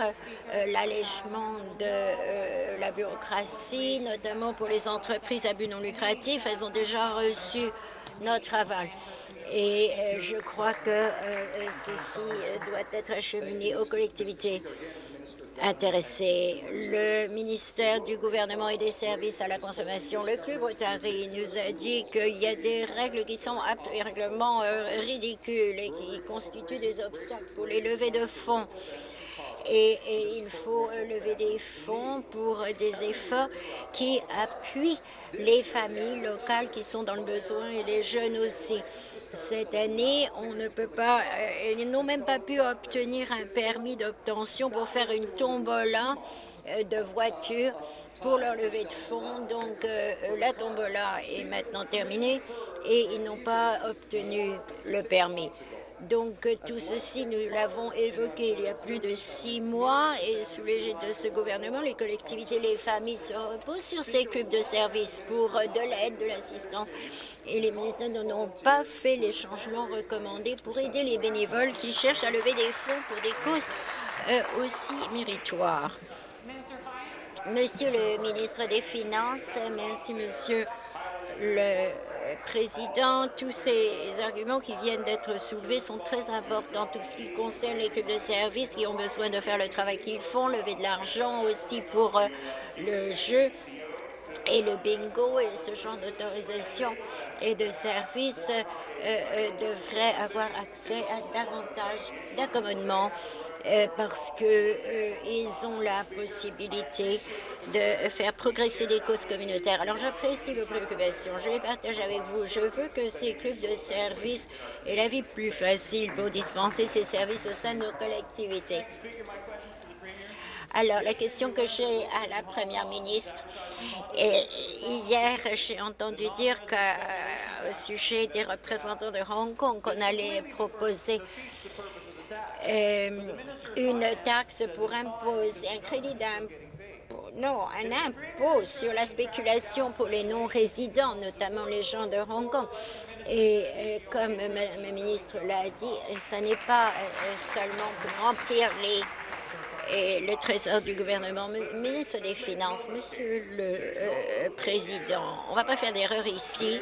l'allègement de la bureaucratie, notamment pour les entreprises à but non lucratif. Elles ont déjà reçu notre aval et euh, je crois que euh, ceci euh, doit être acheminé aux collectivités intéressées. Le ministère du gouvernement et des services à la consommation, le Club Rotary, nous a dit qu'il y a des règles qui sont absolument ridicules et qui constituent des obstacles pour les levées de fonds. Et, il faut lever des fonds pour des efforts qui appuient les familles locales qui sont dans le besoin et les jeunes aussi. Cette année, on ne peut pas, euh, ils n'ont même pas pu obtenir un permis d'obtention pour faire une tombola euh, de voiture pour leur levée de fonds. Donc, euh, la tombola est maintenant terminée et ils n'ont pas obtenu le permis. Donc tout ceci, nous l'avons évoqué il y a plus de six mois et sous l'égide de ce gouvernement, les collectivités, les familles se reposent sur ces clubs de services pour de l'aide, de l'assistance. Et les ministres n'ont pas fait les changements recommandés pour aider les bénévoles qui cherchent à lever des fonds pour des causes euh, aussi méritoires. Monsieur le ministre des Finances, merci Monsieur le Président, tous ces arguments qui viennent d'être soulevés sont très importants. Tout ce qui concerne les clubs de services qui ont besoin de faire le travail qu'ils font, lever de l'argent aussi pour euh, le jeu et le bingo et ce genre d'autorisation et de services devraient avoir accès à davantage d'accommodements parce qu'ils ont la possibilité de faire progresser des causes communautaires. Alors j'apprécie vos préoccupations, je les partage avec vous. Je veux que ces clubs de services aient la vie plus facile pour dispenser ces services au sein de nos collectivités. Alors, la question que j'ai à la Première ministre, hier, j'ai entendu dire qu'au sujet des représentants de Hong Kong, qu'on allait proposer euh, une taxe pour imposer un crédit d'impôt non, un impôt sur la spéculation pour les non-résidents, notamment les gens de Hong Kong. Et euh, comme Mme la ministre l'a dit, ce n'est pas euh, seulement pour remplir les et le trésor du gouvernement, ministre des Finances, Monsieur le euh, Président, on ne va pas faire d'erreur ici.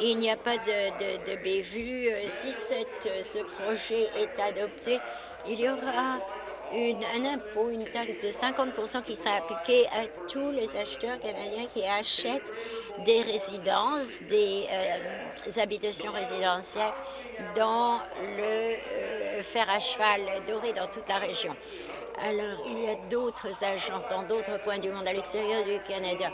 Il n'y a pas de, de, bévue. Si cette, ce projet est adopté, il y aura un impôt, une taxe de 50 qui sera appliquée à tous les acheteurs canadiens qui achètent des résidences, des, euh, habitations résidentielles dans le euh, fer à cheval doré dans toute la région. Alors, il y a d'autres agences dans d'autres points du monde à l'extérieur du Canada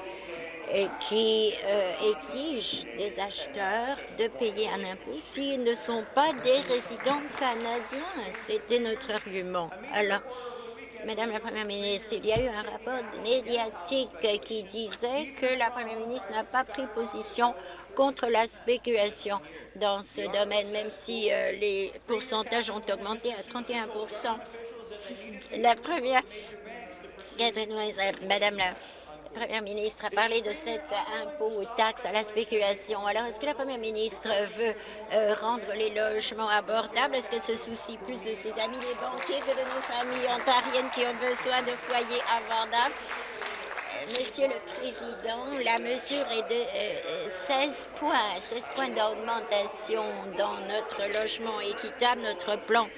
et qui euh, exigent des acheteurs de payer un impôt s'ils ne sont pas des résidents canadiens. C'était notre argument. Alors, Madame la Première ministre, il y a eu un rapport médiatique qui disait que la Première ministre n'a pas pris position contre la spéculation dans ce domaine, même si euh, les pourcentages ont augmenté à 31 La première, Madame la Première ministre a parlé de cet impôt ou taxe à la spéculation. Alors, est-ce que la Première ministre veut euh, rendre les logements abordables? Est-ce qu'elle se soucie plus de ses amis les banquiers que de nos familles ontariennes qui ont besoin de foyers abordables? Monsieur le Président, la mesure est de 16 euh, points, 16 points d'augmentation dans notre logement équitable, notre plan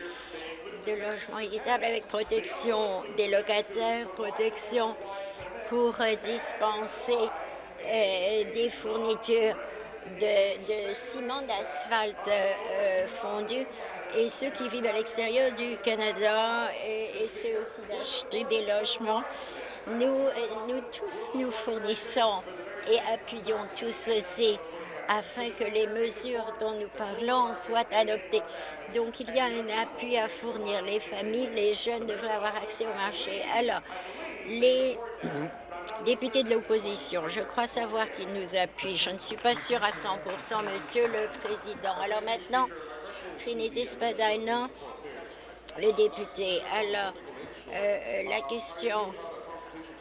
de logement équitable avec protection des locataires, protection pour dispenser euh, des fournitures de, ciment d'asphalte euh, fondu et ceux qui vivent à l'extérieur du Canada et, ceux aussi d'acheter des logements. Nous, euh, nous tous, nous fournissons et appuyons tout ceci afin que les mesures dont nous parlons soient adoptées. Donc, il y a un appui à fournir. Les familles, les jeunes devraient avoir accès au marché. Alors, les [clears throat] députés de l'opposition, je crois savoir qu'ils nous appuient. Je ne suis pas sûre à 100% Monsieur le Président. Alors maintenant, Trinité Spadina, les députés. Alors, euh, la question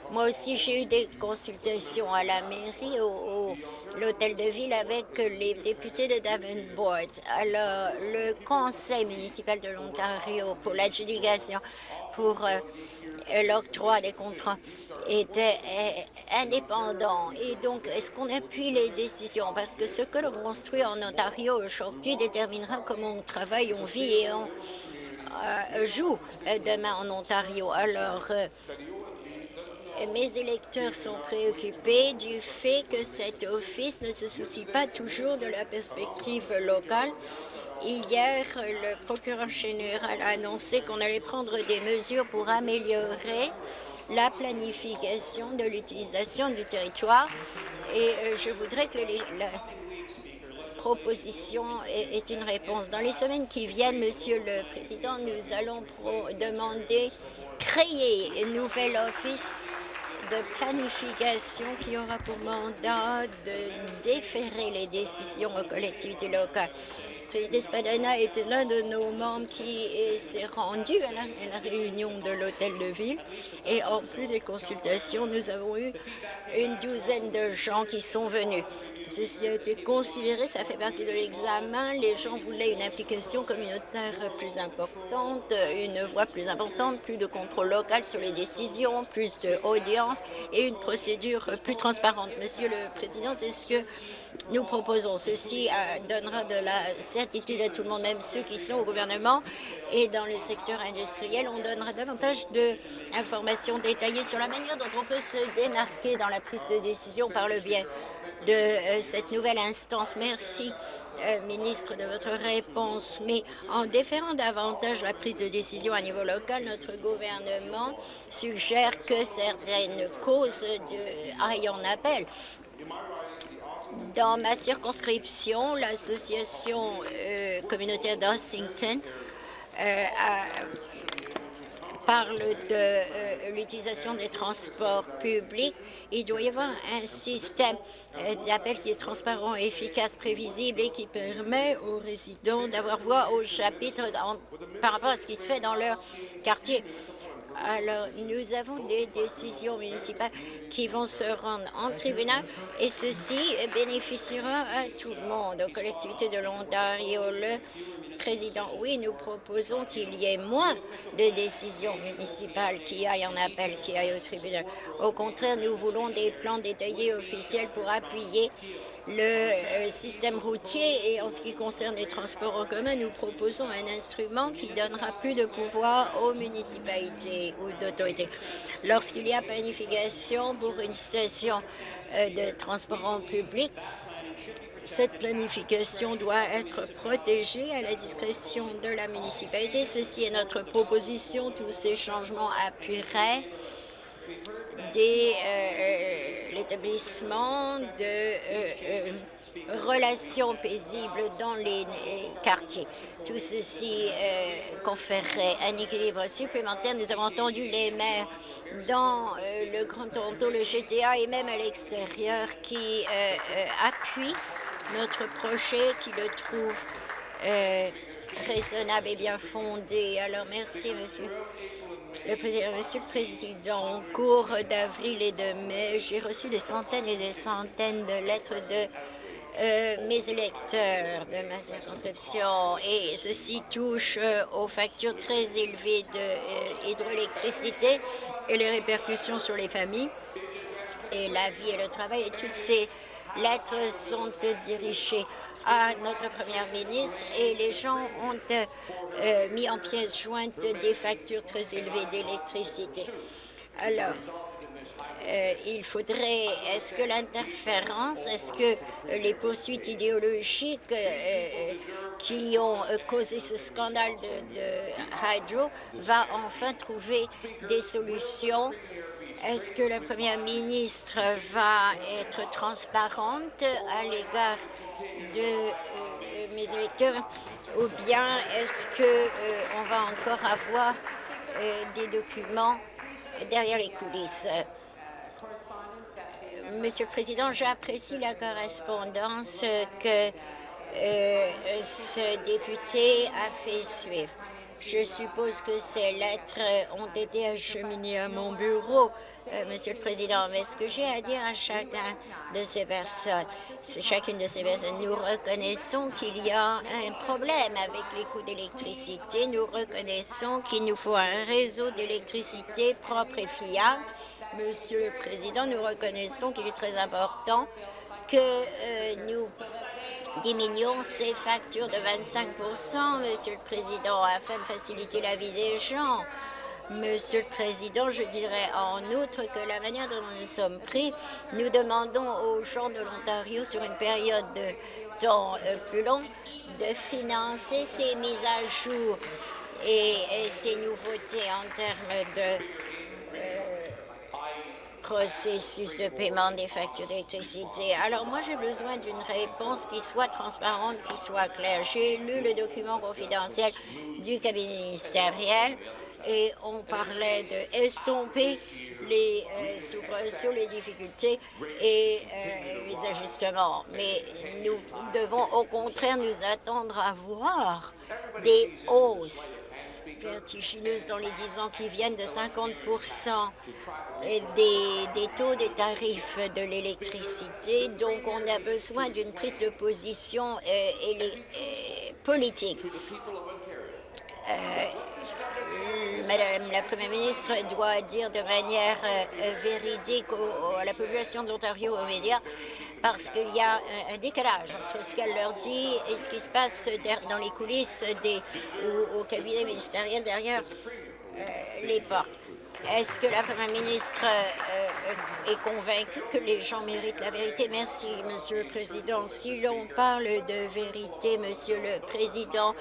moi aussi, j'ai eu des consultations à la mairie, au, l'hôtel de ville, avec les députés de Davenport. Alors, le conseil municipal de l'Ontario pour l'adjudication, pour euh, l'octroi des contrats, était euh, indépendant. Et donc, est-ce qu'on appuie les décisions? Parce que ce que l'on construit en Ontario aujourd'hui déterminera comment on travaille, on vit et on euh, joue demain en Ontario. Alors, mes électeurs sont préoccupés du fait que cet office ne se soucie pas toujours de la perspective locale. Hier, le procureur général a annoncé qu'on allait prendre des mesures pour améliorer la planification de l'utilisation du territoire et euh, je voudrais que la proposition est une réponse. Dans les semaines qui viennent, Monsieur le Président, nous allons demander créer un nouvel office de planification qui aura pour mandat de déférer les décisions aux collectivités locales. Président Spadana était l'un de nos membres qui s'est rendu à la, réunion de l'hôtel de ville. Et en plus des consultations, nous avons eu une douzaine de gens qui sont venus. Ceci a été considéré, ça fait partie de l'examen. Les gens voulaient une implication communautaire plus importante, une voix plus importante, plus de contrôle local sur les décisions, plus d'audience et une procédure plus transparente. Monsieur le Président, c'est ce que nous proposons. Ceci euh, donnera de la certitude à tout le monde, même ceux qui sont au gouvernement et dans le secteur industriel. On donnera davantage d'informations détaillées sur la manière dont on peut se démarquer dans la prise de décision par le biais de euh, cette nouvelle instance. Merci euh, ministre, de votre réponse. Mais en déférant davantage la prise de décision à niveau local, notre gouvernement suggère que certaines causes aillent en appel. Dans ma circonscription, l'association euh, communautaire d'Ossington euh, parle de l'utilisation des transports publics il doit y avoir un système euh, d'appel qui est transparent, efficace, prévisible et qui permet aux résidents d'avoir voix au chapitre par rapport à ce qui se fait dans leur quartier. Alors, nous avons des décisions municipales qui vont se rendre en tribunal et ceci bénéficiera à tout le monde, aux collectivités de l'Ontario. Le président, oui, nous proposons qu'il y ait moins de décisions municipales qui aillent en appel, qui aillent au tribunal. Au contraire, nous voulons des plans détaillés officiels pour appuyer le euh, système routier et en ce qui concerne les transports en commun, nous proposons un instrument qui donnera plus de pouvoir aux municipalités ou d'autorités. Lorsqu'il y a planification pour une station euh, de transport en public, cette planification doit être protégée à la discrétion de la municipalité. Ceci est notre proposition. Tous ces changements appuieraient euh, de euh, euh, relations paisibles dans les, quartiers. Tout ceci conférerait un équilibre supplémentaire. Nous avons entendu les maires dans le Grand Toronto, le GTA et même à l'extérieur qui appuient notre projet, qui le trouvent raisonnable et bien fondé. Alors merci, monsieur. Monsieur le Président, au cours d'avril et de mai, j'ai reçu des centaines et des centaines de lettres de euh, mes électeurs de ma circonscription et ceci touche euh, aux factures très élevées d'hydroélectricité euh, et les répercussions sur les familles et la vie et le travail. Et toutes ces lettres sont dirigées à notre première ministre et les gens ont euh, mis en pièces jointes des factures très élevées d'électricité. Alors, euh, il faudrait, est-ce que l'interférence, est-ce que les poursuites idéologiques euh, qui ont causé ce scandale de, de Hydro va enfin trouver des solutions? Est-ce que la première ministre va être transparente à l'égard de euh, mes électeurs ou bien est-ce qu'on euh, va encore avoir euh, des documents derrière les coulisses? Monsieur le Président, j'apprécie la correspondance que ce député a fait suivre. Je suppose que ces lettres ont été acheminées à mon bureau, euh, Monsieur le Président. Mais ce que j'ai à dire à chacun de ces personnes, chacune de ces personnes, nous reconnaissons qu'il y a un problème avec les coûts d'électricité. Nous reconnaissons qu'il nous faut un réseau d'électricité propre et fiable. Monsieur le Président, nous reconnaissons qu'il est très important que euh, nous diminuons ces factures de 25 Monsieur le Président, afin de faciliter la vie des gens. Monsieur le Président, je dirais en outre que la manière dont nous sommes pris, nous demandons aux gens de l'Ontario sur une période de temps euh, plus longue de financer ces mises à jour et, et ces nouveautés en termes de processus de paiement des factures d'électricité. Alors moi, j'ai besoin d'une réponse qui soit transparente, qui soit claire. J'ai lu le document confidentiel du cabinet ministériel et on parlait de estomper les euh, soubresauts, les difficultés et euh, les ajustements. Mais nous devons au contraire nous attendre à voir des hausses vertigineuse dans les dix ans qui viennent de 50 des, des taux des tarifs de l'électricité. Donc, on a besoin d'une prise de position euh, euh, politique. Euh, Madame la Première ministre doit dire de manière véridique à la population d'Ontario aux médias parce qu'il y a un, décalage entre ce qu'elle leur dit et ce qui se passe dans les coulisses ou au cabinet ministériel derrière euh, les portes. Est-ce que la Première ministre euh, est convaincue que les gens méritent la vérité? Merci, Monsieur le Président. Si l'on parle de vérité, Monsieur le Président,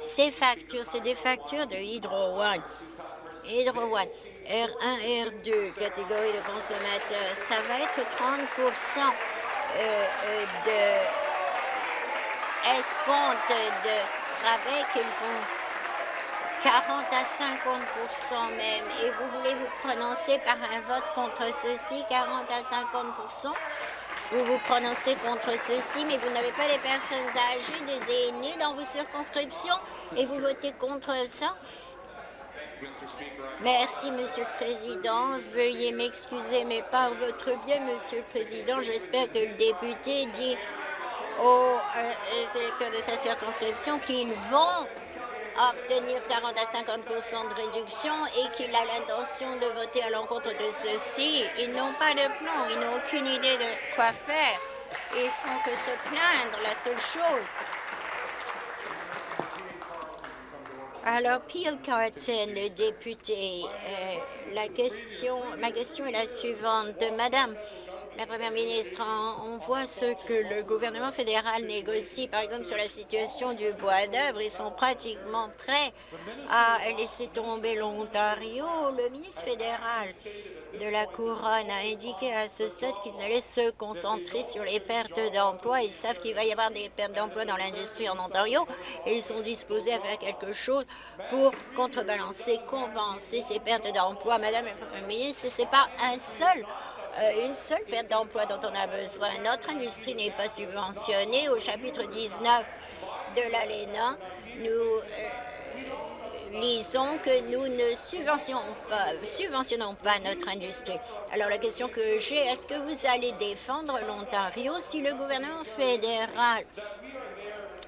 ces factures, c'est des factures de Hydro One. Hydro One, R1, R2, catégorie de consommateurs, ça va être 30% euh, euh, de escompte de rabais qu'ils font 40 à 50% même. Et vous voulez vous prononcer par un vote contre ceci, 40 à 50% vous vous prononcez contre ceci, mais vous n'avez pas des personnes âgées, des aînés dans vos circonscriptions, et vous votez contre ça? Merci, Monsieur le Président. Veuillez m'excuser, mais par votre biais, Monsieur le Président, j'espère que le député dit aux euh, électeurs de sa circonscription qu'ils vont obtenir 40 à 50 de réduction et qu'il a l'intention de voter à l'encontre de ceci. Ils n'ont pas de plan, ils n'ont aucune idée de quoi faire. Ils font que se plaindre, la seule chose. Alors, Peel Carton, le député, euh, la question, ma question est la suivante. Madame, la Première ministre, on voit ce que le gouvernement fédéral négocie, par exemple sur la situation du bois d'œuvre. Ils sont pratiquement prêts à laisser tomber l'Ontario. Le ministre fédéral de la Couronne a indiqué à ce stade qu'ils allaient se concentrer sur les pertes d'emplois. Ils savent qu'il va y avoir des pertes d'emplois dans l'industrie en Ontario et ils sont disposés à faire quelque chose pour contrebalancer, compenser ces pertes d'emplois. Madame la Première ministre, ce n'est pas un seul une seule perte d'emploi dont on a besoin. Notre industrie n'est pas subventionnée. Au chapitre 19 de l'ALENA, nous euh, lisons que nous ne subventionnons pas, subventionnons pas notre industrie. Alors la question que j'ai, est-ce que vous allez défendre l'Ontario si le gouvernement fédéral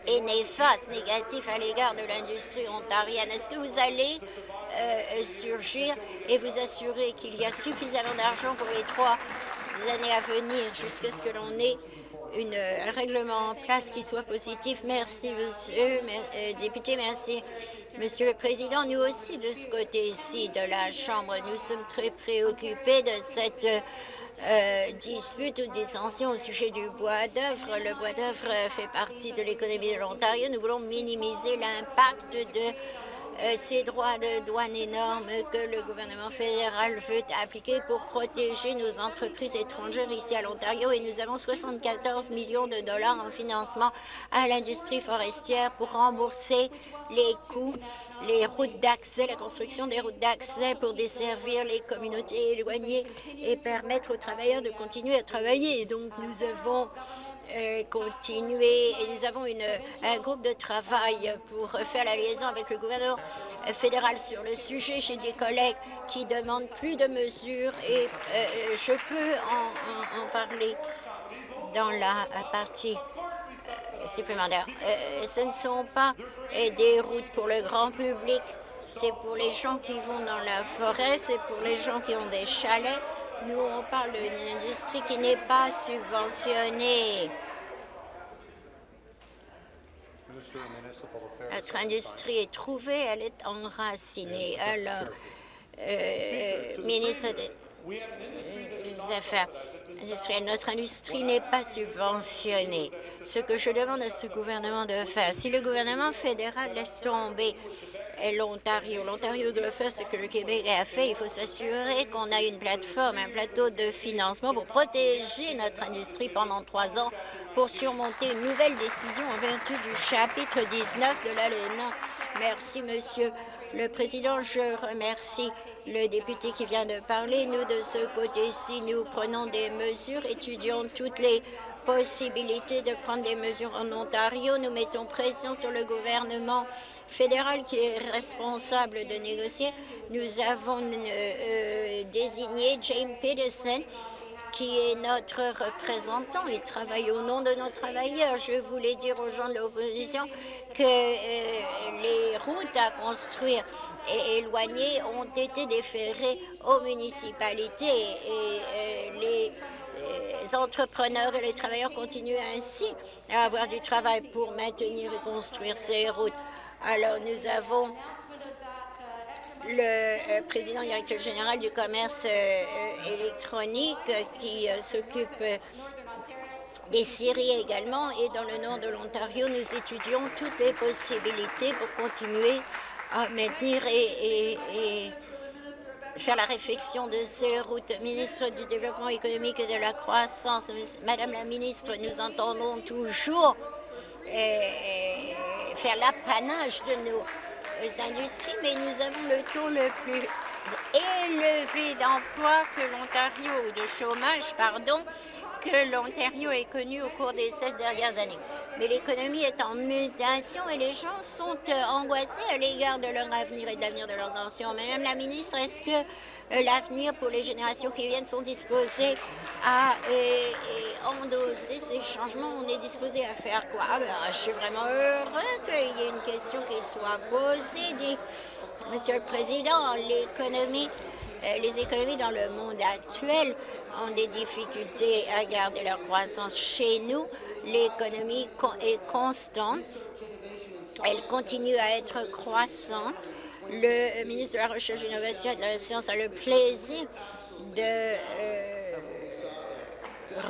est néfaste, négatif à l'égard de l'industrie ontarienne? Est-ce que vous allez euh, surgir et vous assurer qu'il y a suffisamment d'argent pour les trois années à venir jusqu'à ce que l'on ait un règlement en place qui soit positif? Merci, monsieur euh, député, merci. Monsieur le Président, nous aussi, de ce côté-ci de la Chambre, nous sommes très préoccupés de cette euh, dispute ou dissension au sujet du bois d'œuvre. Le bois d'œuvre fait partie de l'économie de l'Ontario. Nous voulons minimiser l'impact de ces droits de douane énormes que le gouvernement fédéral veut appliquer pour protéger nos entreprises étrangères ici à l'Ontario et nous avons 74 millions de dollars en financement à l'industrie forestière pour rembourser les coûts, les routes d'accès, la construction des routes d'accès pour desservir les communautés éloignées et permettre aux travailleurs de continuer à travailler. donc, nous avons euh, continuer et nous avons une, un groupe de travail pour faire la liaison avec le gouvernement fédéral sur le sujet. J'ai des collègues qui demandent plus de mesures et euh, je peux en, en, parler dans la partie supplémentaire. Euh, ce ne sont pas des routes pour le grand public, c'est pour les gens qui vont dans la forêt, c'est pour les gens qui ont des chalets. Nous, on parle d'une industrie qui n'est pas subventionnée. Notre industrie est trouvée, elle est enracinée. Alors, euh, ministre des Affaires industrielles, notre industrie n'est pas subventionnée. Ce que je demande à ce gouvernement de faire, si le gouvernement fédéral laisse tomber l'Ontario. L'Ontario doit faire ce que le Québec a fait. Il faut s'assurer qu'on a une plateforme, un plateau de financement pour protéger notre industrie pendant trois ans pour surmonter une nouvelle décision en vertu du chapitre 19 de l'ALENA. Merci, Monsieur le Président. Je remercie le député qui vient de parler. Nous, de ce côté-ci, nous prenons des mesures, étudions toutes les possibilité de prendre des mesures en Ontario. Nous mettons pression sur le gouvernement fédéral qui est responsable de négocier. Nous avons euh, désigné James Peterson qui est notre représentant. Il travaille au nom de nos travailleurs. Je voulais dire aux gens de l'opposition que euh, les routes à construire et éloignées ont été déférées aux municipalités et, euh, les les entrepreneurs et les travailleurs continuent ainsi à avoir du travail pour maintenir et construire ces routes. Alors, nous avons le euh, président directeur général du commerce euh, électronique qui s'occupe des Syries également. Et dans le nord de l'Ontario, nous étudions toutes les possibilités pour continuer à maintenir et, faire la réflexion de ces routes. Ministre du Développement économique et de la croissance, Madame la ministre, nous entendons toujours euh, faire l'apanage de nos industries, mais nous avons le taux le plus élevé d'emploi que l'Ontario, ou de chômage, pardon, que l'Ontario ait connu au cours des 16 dernières années. Mais l'économie est en mutation et les gens sont euh, angoissés à l'égard de leur avenir et de l'avenir de leurs anciens. Madame la ministre, est-ce que l'avenir pour les générations qui viennent sont disposées à euh, endosser ces changements? On est disposé à faire quoi? Ah, ben, je suis vraiment heureux qu'il y ait une question qui soit posée, dit Monsieur le Président. L'économie euh, les économies dans le monde actuel ont des difficultés à garder leur croissance. Chez nous, l'économie est constante. Elle continue à être croissante. Le ministre de la Recherche, de l'Innovation et de la Science a le plaisir de euh,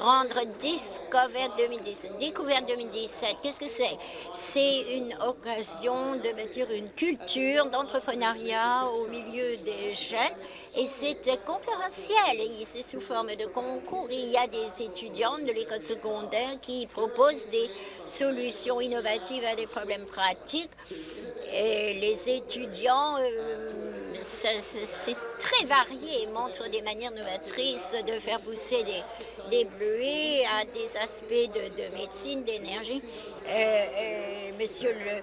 rendre Discover 2017. Découverte 2017, qu'est-ce que c'est? C'est une occasion de bâtir une culture d'entrepreneuriat au milieu des jeunes et c'est concurrentiel. C'est sous forme de concours. Il y a des étudiants de l'école secondaire qui proposent des solutions innovatives à des problèmes pratiques. Et les étudiants, euh, c'est très varié et montrent des manières novatrices de faire pousser des, des bleuets à des aspects de, médecine, d'énergie. Euh, euh, monsieur le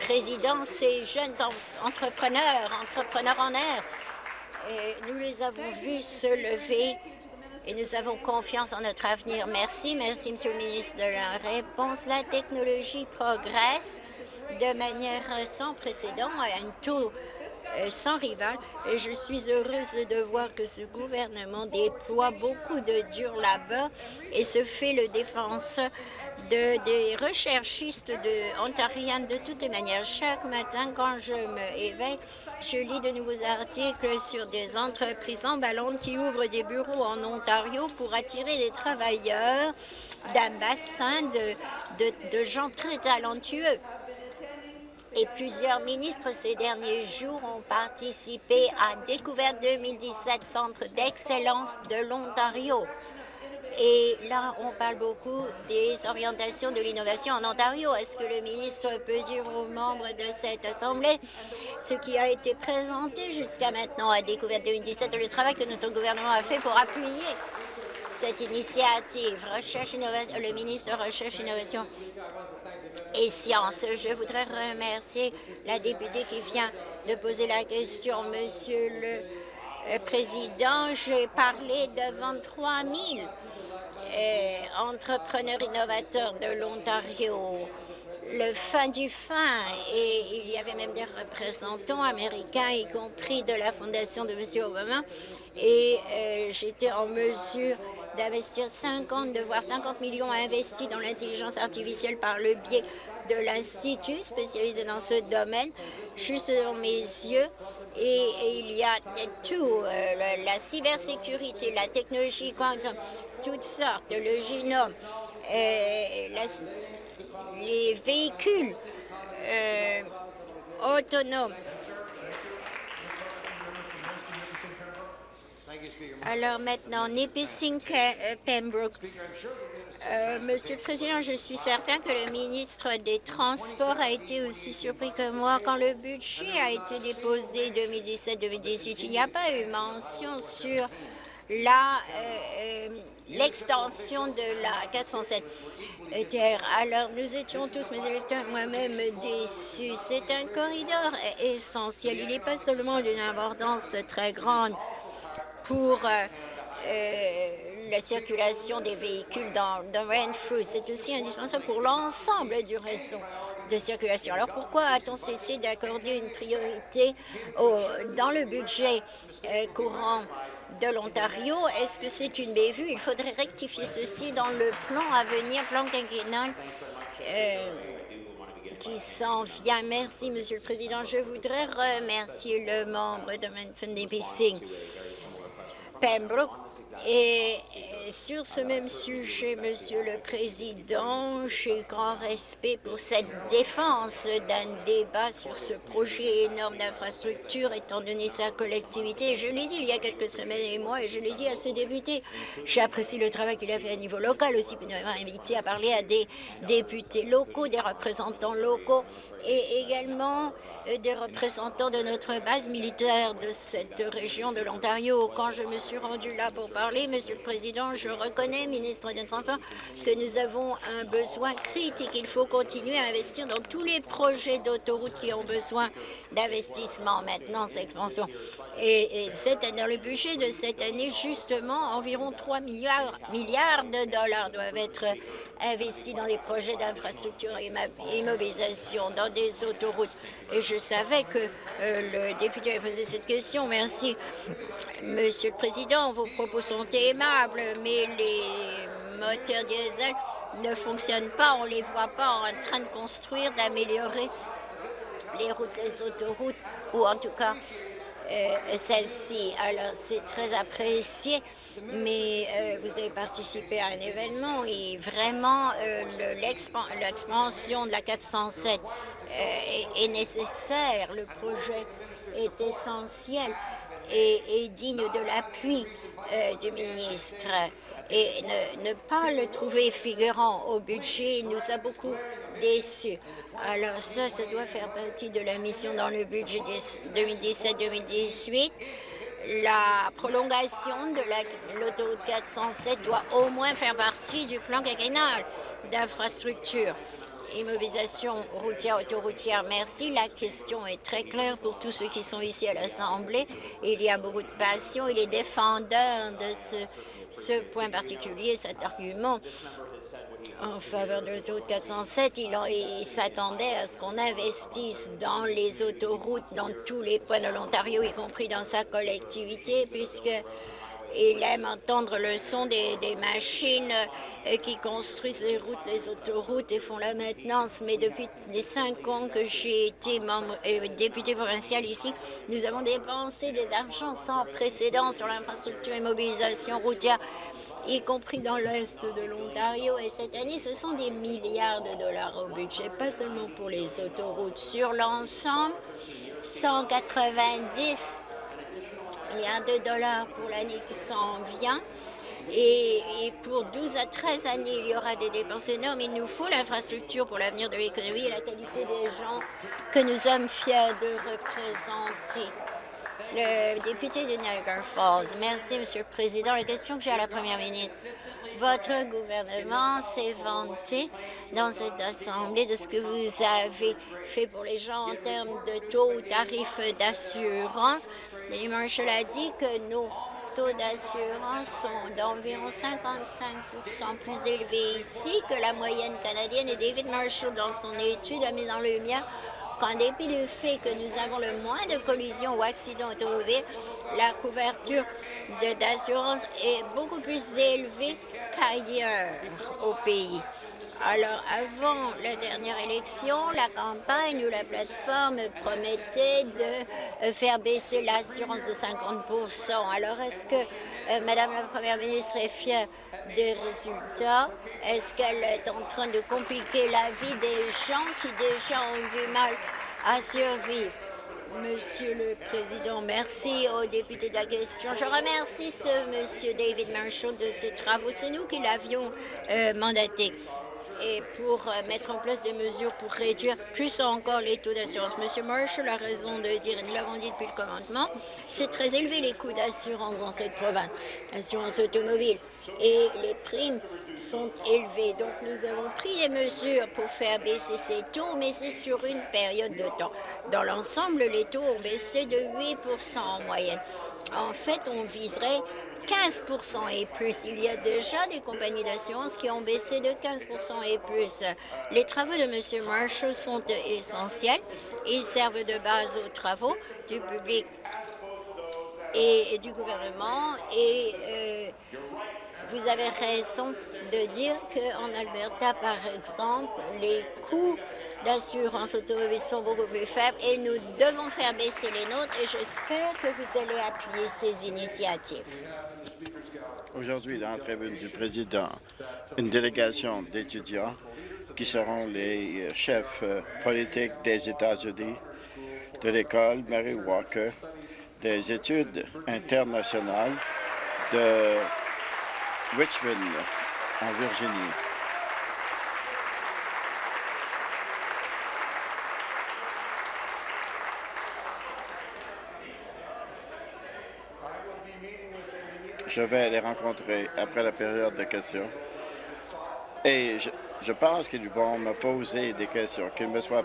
Président, ces jeunes entrepreneurs, entrepreneurs en air, euh, nous les avons vus se lever et nous avons confiance en notre avenir. Merci, merci, Monsieur le ministre, de la réponse. La technologie progresse de manière sans précédent à un taux sans rival et je suis heureuse de voir que ce gouvernement déploie beaucoup de dur labeur et se fait le défenseur de, des recherchistes de, de toutes les manières. Chaque matin, quand je me éveille, je lis de nouveaux articles sur des entreprises emballantes qui ouvrent des bureaux en Ontario pour attirer des travailleurs d'un bassin de gens très talentueux et plusieurs ministres ces derniers jours ont participé à Découverte 2017, Centre d'excellence de l'Ontario. Et là, on parle beaucoup des orientations de l'innovation en Ontario. Est-ce que le ministre peut dire aux membres de cette Assemblée ce qui a été présenté jusqu'à maintenant à Découverte 2017 et le travail que notre gouvernement a fait pour appuyer cette initiative? Recherche Innovation, le ministre Recherche Innovation et sciences. Je voudrais remercier la députée qui vient de poser la question. Monsieur le euh, Président, j'ai parlé de 23 000 euh, entrepreneurs innovateurs de l'Ontario le fin du fin et il y avait même des représentants américains, y compris de la fondation de M. Obama, et euh, j'étais en mesure d'investir 50, de voir 50 millions investis dans l'intelligence artificielle par le biais de l'Institut spécialisé dans ce domaine, juste dans mes yeux. Et, il y a tout, euh, la cybersécurité, la technologie quantum, toutes sortes, le génome, euh, les véhicules euh, autonomes, Alors maintenant, Nipissing euh, Pembroke. Euh, Monsieur le Président, je suis certain que le ministre des Transports a été aussi surpris que moi quand le budget a été déposé 2017-2018. Il n'y a pas eu mention sur la euh, l'extension de la 407 terre. Alors, nous étions tous, mes électeurs, moi-même, déçus. C'est un corridor essentiel. Il n'est pas seulement d'une importance très grande pour euh, euh, la circulation des véhicules dans, dans Renfrew. C'est aussi indispensable pour l'ensemble du réseau de circulation. Alors pourquoi a-t-on cessé d'accorder une priorité dans le budget euh, courant de l'Ontario? Est-ce que c'est une bévue? Il faudrait rectifier ceci dans le plan à venir, plan quinquennal. Qui s'en vient. Merci, Monsieur le Président. Je voudrais remercier le membre de Manfred Pembroke et sur ce même sujet, Monsieur le Président, j'ai grand respect pour cette défense d'un débat sur ce projet énorme d'infrastructure, étant donné sa collectivité. Je l'ai dit il y a quelques semaines et mois, et je l'ai dit à ce député. J'apprécie le travail qu'il a fait à niveau local aussi, pour nous avoir invité à parler à des députés locaux, des représentants locaux, et également euh, des représentants de notre base militaire de cette région de l'Ontario. Quand je me suis rendu là pour Monsieur le Président, je reconnais, ministre des Transports, que nous avons un besoin critique. Il faut continuer à investir dans tous les projets d'autoroute qui ont besoin d'investissement maintenant, cette expansion. Et, et dans le budget de cette année, justement, environ 3 milliards, milliards de dollars doivent être investis dans les projets d'infrastructure et immobilisation dans des autoroutes. Et je savais que euh, le député avait posé cette question. Merci. Monsieur le Président, vos propos sont aimables, mais les moteurs diesel ne fonctionnent pas. On ne les voit pas en train de construire, d'améliorer les routes, les autoroutes, ou en tout cas euh, celle-ci. Alors, c'est très apprécié, mais euh, vous avez participé à un événement et vraiment, euh, l'expansion de la 407 est, nécessaire. Le projet est essentiel et digne de l'appui du ministre et ne, pas le trouver figurant au budget nous a beaucoup déçus. Alors ça, ça doit faire partie de la mission dans le budget 2017-2018. La prolongation de l'autoroute 407 doit au moins faire partie du plan quinquennal d'infrastructure. Immobilisation routière, autoroutière, merci. La question est très claire pour tous ceux qui sont ici à l'Assemblée. Il y a beaucoup de passion et les défendeurs de ce ce point particulier, cet argument en faveur de l'autoroute 407, il, il s'attendait à ce qu'on investisse dans les autoroutes dans tous les points de l'Ontario, y compris dans sa collectivité, puisque il aime entendre le son des, machines euh, qui construisent les routes, les autoroutes et font la maintenance. Mais depuis les cinq ans que j'ai été membre, euh, député provincial ici, nous avons dépensé des argent sans précédent sur l'infrastructure et mobilisation routière, y compris dans l'est de l'Ontario. Et cette année, ce sont des milliards de dollars au budget, pas seulement pour les autoroutes. Sur l'ensemble, 190 milliards de dollars pour l'année qui s'en vient. Et, pour 12 à 13 années, il y aura des dépenses énormes. Il nous faut l'infrastructure pour l'avenir de l'économie et la qualité des gens que nous sommes fiers de représenter. Le député de Niagara Falls. Merci, Monsieur le Président. La question que j'ai à la Première ministre. Votre gouvernement s'est vanté dans cette Assemblée de ce que vous avez fait pour les gens en termes de taux ou tarifs d'assurance. Denis Marshall a dit que nos taux d'assurance sont d'environ 55% plus élevés ici que la moyenne canadienne. Et David Marshall, dans son étude, a mis en lumière qu'en dépit du fait que nous avons le moins de collisions ou accidents automobiles, la couverture d'assurance est beaucoup plus élevée qu'ailleurs au pays. Alors, avant la dernière élection, la campagne ou la plateforme promettait de euh, faire baisser l'assurance de 50% Alors, est-ce que euh, Madame la Première ministre est fière des résultats? Est-ce qu'elle est en train de compliquer la vie des gens qui déjà ont du mal à survivre? Monsieur le Président, merci aux députés de la question. Je remercie ce Monsieur David Marshall de ses travaux. C'est nous qui l'avions euh, mandaté et pour euh, mettre en place des mesures pour réduire plus encore les taux d'assurance. Monsieur Marshall a raison de dire, et nous l'avons dit depuis le commandement, c'est très élevé les coûts d'assurance dans cette province, assurance automobile, et les primes sont élevées. Donc nous avons pris des mesures pour faire baisser ces taux, mais c'est sur une période de temps. Dans l'ensemble, les taux ont baissé de 8% en moyenne. En fait, on viserait 15% et plus. Il y a déjà des compagnies d'assurance qui ont baissé de 15% et plus. Les travaux de M. Marshall sont essentiels. Ils servent de base aux travaux du public et, du gouvernement et euh, vous avez raison de dire qu'en Alberta, par exemple, les coûts d'assurance automobile sont beaucoup plus faibles et nous devons faire baisser les nôtres et j'espère que vous allez appuyer ces initiatives. Aujourd'hui, dans la tribune du président, une délégation d'étudiants qui seront les chefs euh, politiques des États-Unis, de l'école Mary Walker, des études internationales de Richmond, en Virginie. Je vais les rencontrer après la période de questions. Et je, pense qu'ils vont me poser des questions, qu'il me soit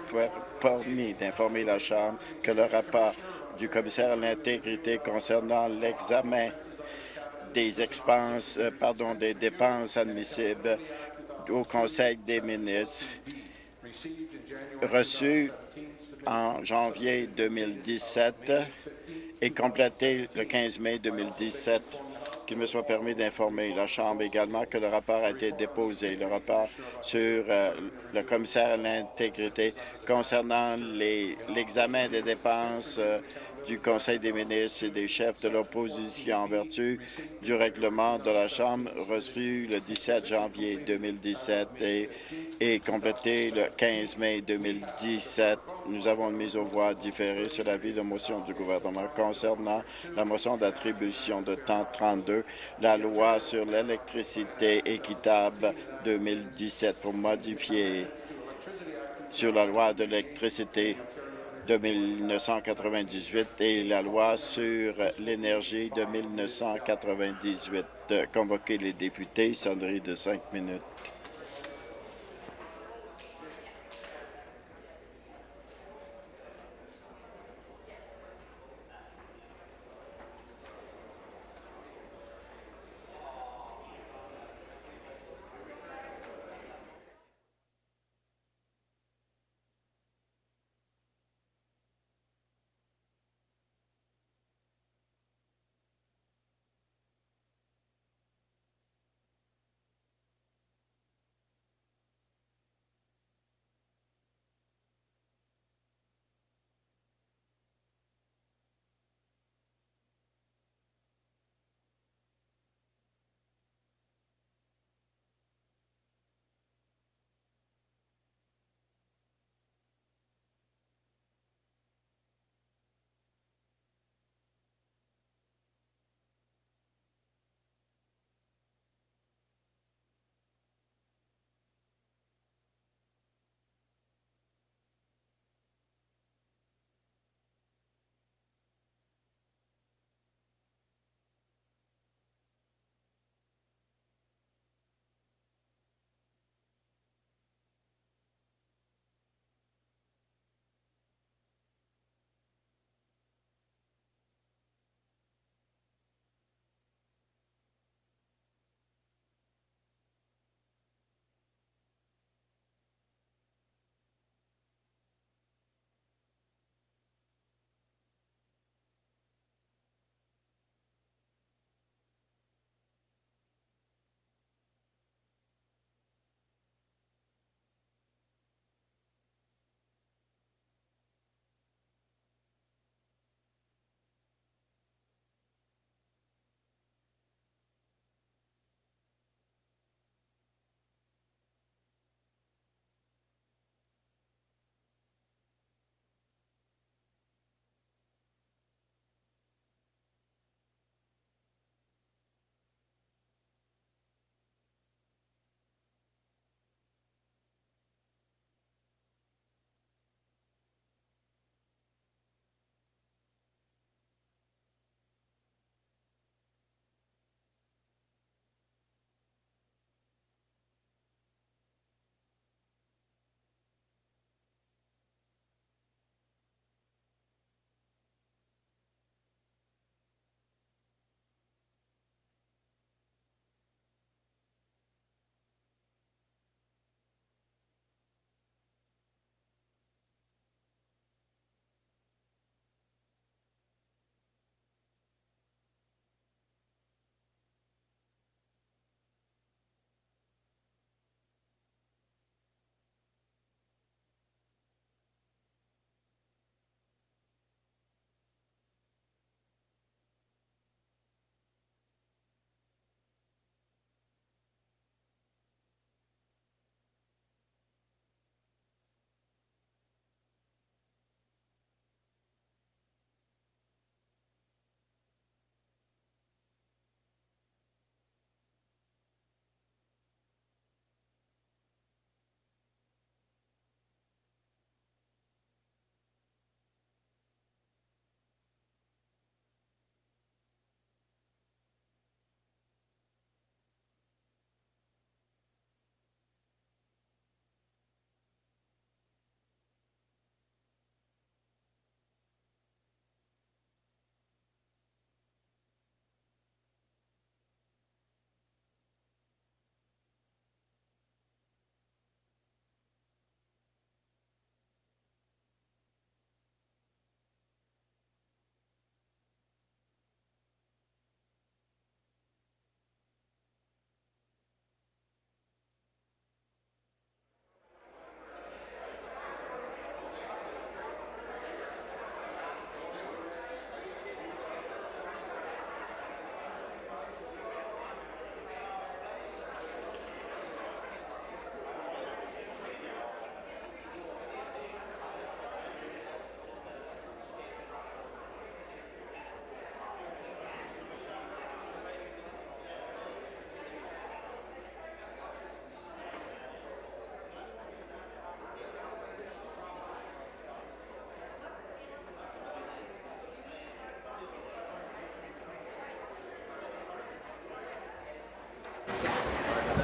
permis d'informer la Chambre que le rapport du commissaire à l'intégrité concernant l'examen des expenses, euh, pardon, des dépenses admissibles au Conseil des ministres reçu en janvier 2017 et complété le 15 mai 2017 qu'il me soit permis d'informer la Chambre également que le rapport a été déposé, le rapport sur euh, le commissaire à l'intégrité concernant l'examen des dépenses euh, du Conseil des ministres et des chefs de l'opposition en vertu du règlement de la Chambre reçu le 17 janvier 2017 et, complété le 15 mai 2017. Nous avons une mise aux voix différée sur l'avis de motion du gouvernement concernant la motion d'attribution de temps 32, la loi sur l'électricité équitable 2017 pour modifier sur la loi de l'électricité de 1998 et la loi sur l'énergie de 1998. Convoquer les députés, sonnerie de cinq minutes.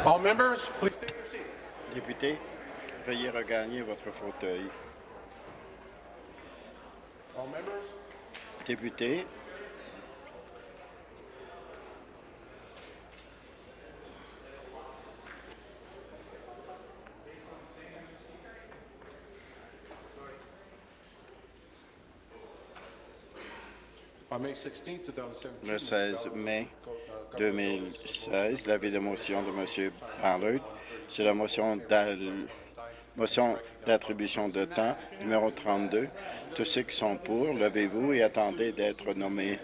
All members, please take your seats. Député, veuillez regagner votre fauteuil. All members, Député, on May 16, 2017. le 16 mai 2016, l'avis de motion de M. Ballard sur la motion d'attribution de temps numéro 32. Tous ceux qui sont pour, levez-vous et attendez d'être nommés.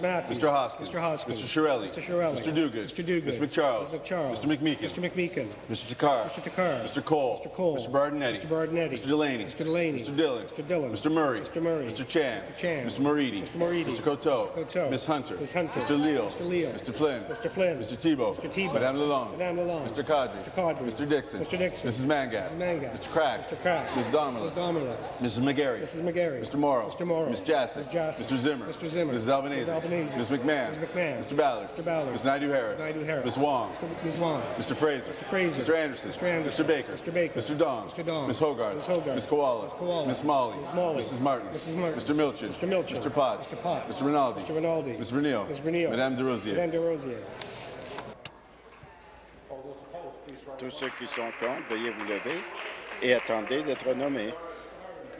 Matthews. Mr. Hoskins. Mr. Hoskins. Mr. Shirelli. Mr. Shirelli. Mr. Duguid. Mr. Duguid. Mr. McCharles. Mr. McCharles. Mr. McMeekin. Mr. McMeekin. Mr. Takar. Mr. Takar. Mr. Cole. Mr. Cole. Mr. Bardinetti. Mr. Bardinetti. Mr. Delaney. Mr. Delaney. Mr. Dillon. Mr. Dillon. Mr. Murray. Mr. Murray. Mr. Chan. Mr. Chan. Mr. Moridi. Mr. Moridi. Mr. Coteau. Mr. Coteau. Ms. Hunter. Ms. Hunter. Mr. Leal. Mr. Leal. Mr. Flynn. Mr. Flynn. Mr. Tebow. Mr. Tebow. Madame Lalonde. Madame Lalonde. Mr. Cadre. Mr. Cadre. Mr. Dixon. Mr. Dixon. Mrs. Mangat. Mrs. Mangat. Mr. Crack. Mr. Crack. Ms. Dominus. Ms. Dominic. Mrs. McGarry. Mrs. McGarry. Mr. Morrow. Mr. Morrow. Ms. Ms. Jassy. Mr. Zimmer. Mr. Zimmer. Mrs. Albanese. Ms. Albanese. Ms. McMahon. Ms. McMahon. Mr. Ballard. Mr. Ballard. Ms. Naidu Harris. Ms. Naidu Harris. Ms. Wong. Mr. Ms. Wong. Mr. Fraser. Mr. Fraser. Mr. Anderson. Mr. Anderson. Mr. Baker. Mr. Baker. Mr. Dong. Mr. Dong. Ms. Hogarth. Ms. Hogarth. Ms. Koala. Ms. Koala. Miss Molly. Ms. Molly. Mrs. Martin. Mrs. Martin. Mr. Milchin. Mr. Milchin. Mr. Potts. Mr. Potts. Mr. Rinaldi. Mr. Rinaldi. Ms. Vernio. Ms. Vernio. Madame de Rosier. Madame de Rosier. All those opposed, please rise. Tous ceux qui sont contre, veuillez vous lever et attendez d'être nommés.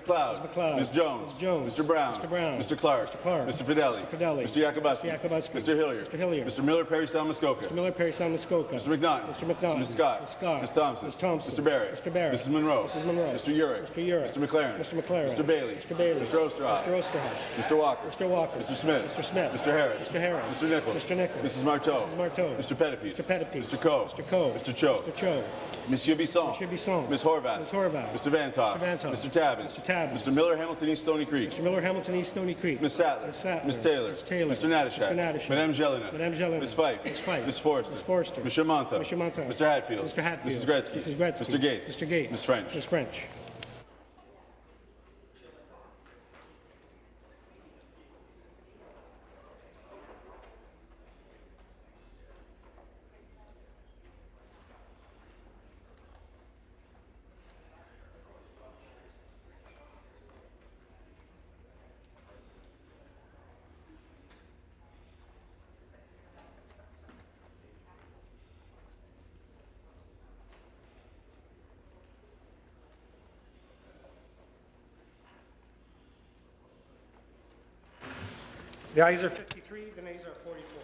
McLeod. McLeod. Ms. Jones. Ms. Jones. Mr. Brown. Mr. Brown. Mr. Clark. Mr. Clark. Mr. Fidelli. Mr. Fidelli. Mr. Yakubowski. Mr. Yakubowski. Mr. Hilliard. Mr. Hilliard. Mr. Miller Perry Salmuskoka. Mr. Miller, Perry, Sound, Mr. McNaughton. Mr. McNaughton. Ms. Scott. Ms. Scott. Ms. Thompson. Ms. Thompson. Mr. Barrett. Mr. Barrett. Mrs. Monroe. Mrs. Monroe. Mr. Urick. Mr. Urick. Mr. McLaren. Mr. McLaren. Mr. Bailey. Mr. Bailey. Mr. Osterhoff. Mr. Osterhoff. Mr. Walker. Mr. Walker. Mr. Smith. Mr. Smith. Mr. Harris. Mr. Harris. Mr. Nichols. Mr. Nichols. Mrs. Marteau. Mrs. Marteau. Mr. Pettipies. Mr. Pettipies. Mr. Coe. Mr. Coe. Mr. Cho. Mr. Cho. Monsieur Bisson. Monsieur Bisson. Ms. Horvath. Ms. Horvath. Mr. Vantoff. Mr. Vantoff. Mr. Tabbins. Mr. Mr. Miller, Hamilton East Stony Creek. Mr. Miller, Hamilton East, Stony Creek. Ms. Sattler. Ms. Sattler. Ms. Taylor. Ms. Taylor. Mr. Natashak. Mr. Natashak. Madame Jelena. Madame Jelena. Ms. Fife. Ms. Fife. Ms. Forster. Ms. Forster. Mr. Monta. Mr. Monta. Mr. Hatfield. Mr. Hatfield. Mrs. Gretzky. Mrs. Gretzky. Mr. Gates. Mr. Gates. Ms. French. Ms. French. The ayes are 53, the nays are 44.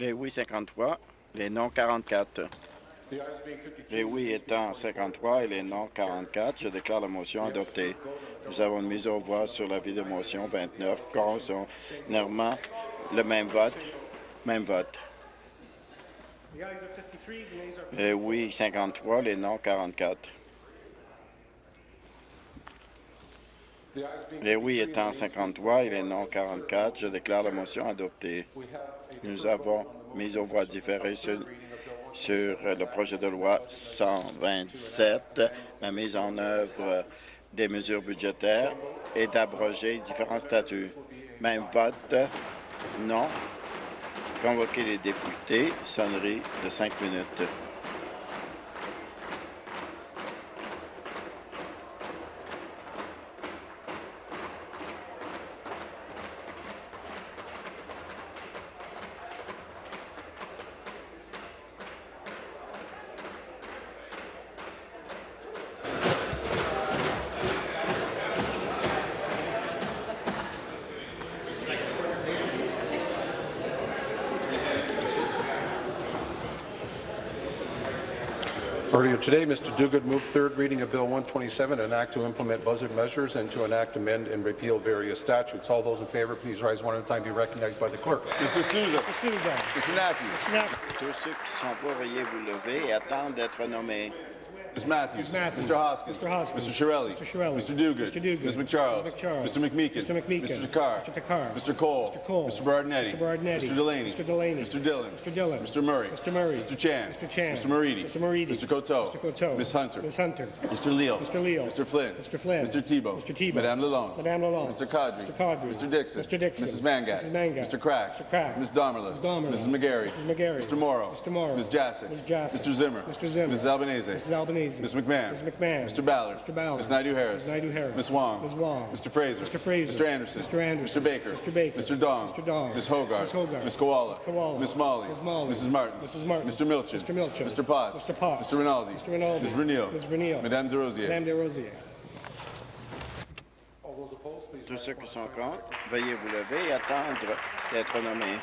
Les oui 53, les non 44. The ayes being 53. Les oui étant 53 et les non 44, je déclare la motion adoptée. Nous avons une mise aux voix sur l'avis de motion 29, concernant le même vote. Même vote. The ayes are 53, the nays are Les oui 53, les non 44. The ayes being Les oui 53, étant 53 et les non 44, je déclare la motion adoptée. Nous avons mis aux voix différées sur, sur le projet de loi 127, la mise en œuvre des mesures budgétaires et d'abroger différents statuts. Même vote, non. Convoquer les députés, sonnerie de cinq minutes. Today, Mr. Duguid moved third reading of Bill 127, an act to implement budget measures and to enact, amend, and repeal various statutes. All those in favour, please rise one at a time, be recognized by the clerk. Mr. Souza. Mr. Souza. Mr. Matthews. Mr. Knapp. Tous ceux qui sont pour, veuillez vous lever et attendre d'être nommés. Ms. Matthews. Ms. Matthews. Mr. Hoskins. Mr. Hoskins. Mr. Shirelli. Mr. Shirelli. Mr. Duguid. Mr. Duguid. Ms. McCharles. Ms. McCharles. Mr. McMeekin. Mr. McMeekin. Mr. Takar. Mr. Takar. Mr. Cole. Mr. Cole. Mr. Bardinetti. Mr. Bardinetti. Mr. Delaney. Mr. Delaney. Mr. Dillon. Mr. Dillon. Mr. Murray. Mr. Murray. Mr. Chan. Mr. Chan. Mr. Moridi. Mr. Moridi. Mr. Coteau. Mr. Coteau. Ms. Hunter. Ms. Hunter. Mr. Leal. Mr. Leal. Mr. Flynn. Mr. Flynn. Mr. Tebow. Mr. Tebow. Madame Lalonde. Madame Lalonde. Mr. Kadri. Mr. Kadri. Mr. Dixon. Mr. Dixon. Mrs. Mangat. Mrs. Mangat. Mr. Crack. Mr. Crack. Ms. Domerlin. Ms. Domerlin. Mrs. McGarry. Mrs. McGarry. Mr. Morrow. Mr. Morrow. Ms. Jassic. Ms. Jassic. Mr. Zimmer. Mr. Zimmer. Mrs. Albanese. Mrs. Albanese. Ms. McMahon. Ms. McMahon. Mr. Ballard. Mr. Ballard. Ms. Naidu-Harris. Ms. Naidu-Harris. Ms. Wong. Ms. Wong. Mr. Fraser. Mr. Fraser. Mr. Anderson. Mr. Anderson. Mr. Baker. Mr. Baker. Mr. Dong. Mr. Dong. Ms. Hogarth. Ms. Hogarth. Ms. Koala. Ms. Koala. Ms. Molly. Ms. Molly. Mrs. Martin. Mrs. Martin. Mr. Milchin. Mr. Milchin. Mr. Potts. Mr. Potts. Mr. Rinaldi. Mr. Rinaldi. Ms. Renil. Ms. Renil. Madame Des Rosiers. Madame Desrosiers. All those opposed, please Tous ceux qui sont a contre, veuillez vous lever et attendre d'être nommés.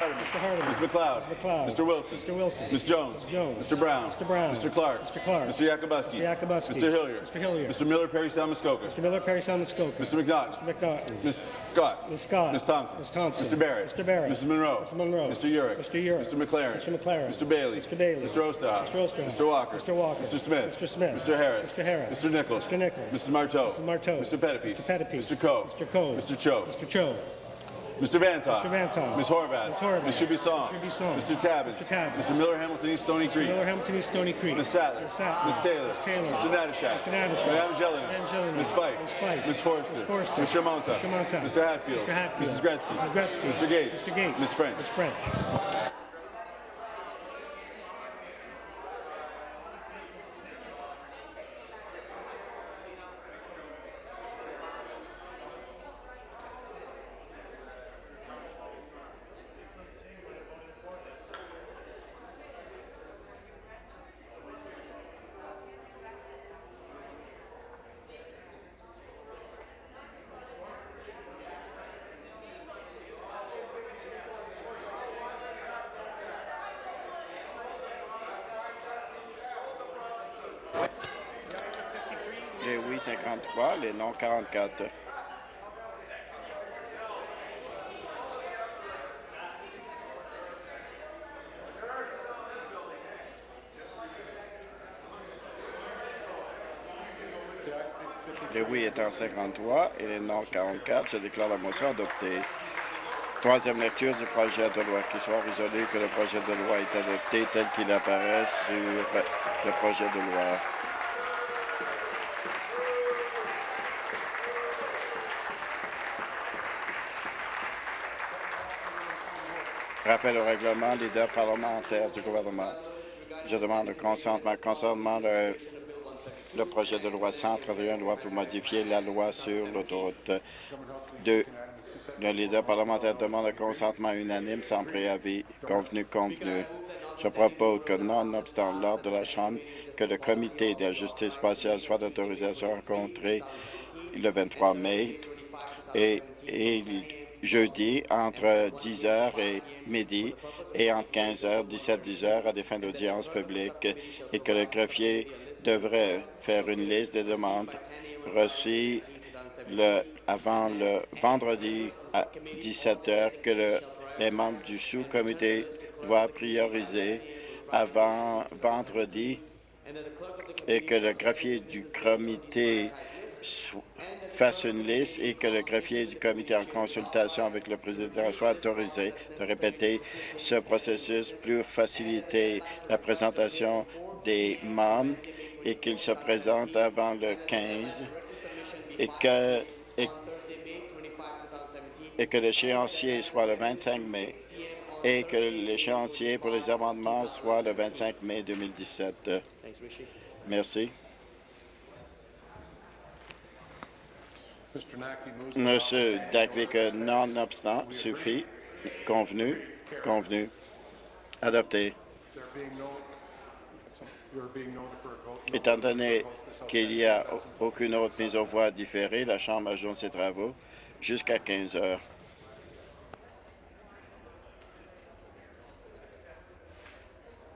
Mr. Hardeman. Ms. McLeod. Mr. McLeod. Mr. Wilson. Mr. Wilson. Ms. Jones. Ms. Jones. Mr. Brown. Mr. Brown. Mr. Clark. Mr. Clark. Mr. Yakubuski. Mr. Yakubuski. Mr. Hilliard. Mr. Hilliard. Mr. Miller Perry Salmuskoka. Mr. Miller, Perry Salmuskoka. Mr. McNaught. Mr. McNaughton. Ms. Scott. Ms. Scott. Ms. Thompson. Ms. Thompson. Mr. Barrett. Mr. Barrett. Mrs. Monroe. Mrs. Monroe. Mr. Urick. Mr. Urick. Mr. McLaren. Mr. McLaren. Mr. Bailey. Mr. Bailey. Mr. Osterhoff. Mr. Osterhoff. Mr. Walker. Mr. Walker. Mr. Smith. Mr. Smith. Mr. Harris. Mr. Harris. Mr. Nichols. Mr. Nichols. Mrs. Marteau. Mrs. Marteau. Mr. Pettipies. Mr. Pettipies. Mr. Coe. Mr. Coe. Mr. Cho. Mr. Cho. Mr. Vantoff. Mr. Vantoff. Ms. Horvath. Ms. Horvath. Ms. Shubisong. Ms. Shubisong. Mr. Tabbins. Mr. Tabbins. Mr. Miller Hamilton East Stony Creek. Miller, Hamilton East, Stony Creek. Ms. Sattler. Ms. Sattler. Ms. Taylor. Ms. Taylor. Mr. Natashak. Mr. Natashak. Madame Jelena. Madame Jelena. Ms. Fife. Ms. Fife. Ms. Forster. Ms. Forster. Mr. Monta. Mr. Monta. Mr. Hatfield. Mr. Hatfield. Mrs. Gretzky. Mrs. Gretzky. Mr. Gates. Mr. Gates. Ms. French. Ms. French. Les oui 53, les non 44. Les oui étant 53 et les non 44, je déclare la motion adoptée. Troisième lecture du projet de loi. Qu'il soit résolu que le projet de loi est adopté tel qu'il apparaît sur le projet de loi. Rappel au règlement, leader parlementaire du gouvernement. Je demande le consentement concernant le, le projet de loi 131, loi pour modifier la loi sur l'autoroute 2. Le leader parlementaire demande le consentement unanime sans préavis. Convenu, convenu. Je propose que, nonobstant l'ordre de la Chambre, que le comité de la justice spatiale soit autorisé à se rencontrer le 23 mai et, jeudi entre 10h et midi et entre 15h, 17-10h à des fins d'audience publique et que le greffier devrait faire une liste des demandes reçues avant le vendredi à 17 heures que le- les membres du sous-comité doivent prioriser avant vendredi et que le greffier du comité fasse une liste et que le greffier du comité en consultation avec le président soit autorisé de répéter ce processus pour faciliter la présentation des membres et qu'il se présente avant le 15 et que, et, et que l'échéancier soit le 25 mai et que l'échéancier pour les amendements soit le 25 mai 2017. Merci. Monsieur Dakvik, nonobstant, suffit. Convenu. Convenu. Adopté. Étant donné qu'il n'y a aucune autre mise aux voix différée, la Chambre ajoute ses travaux jusqu'à 15 heures.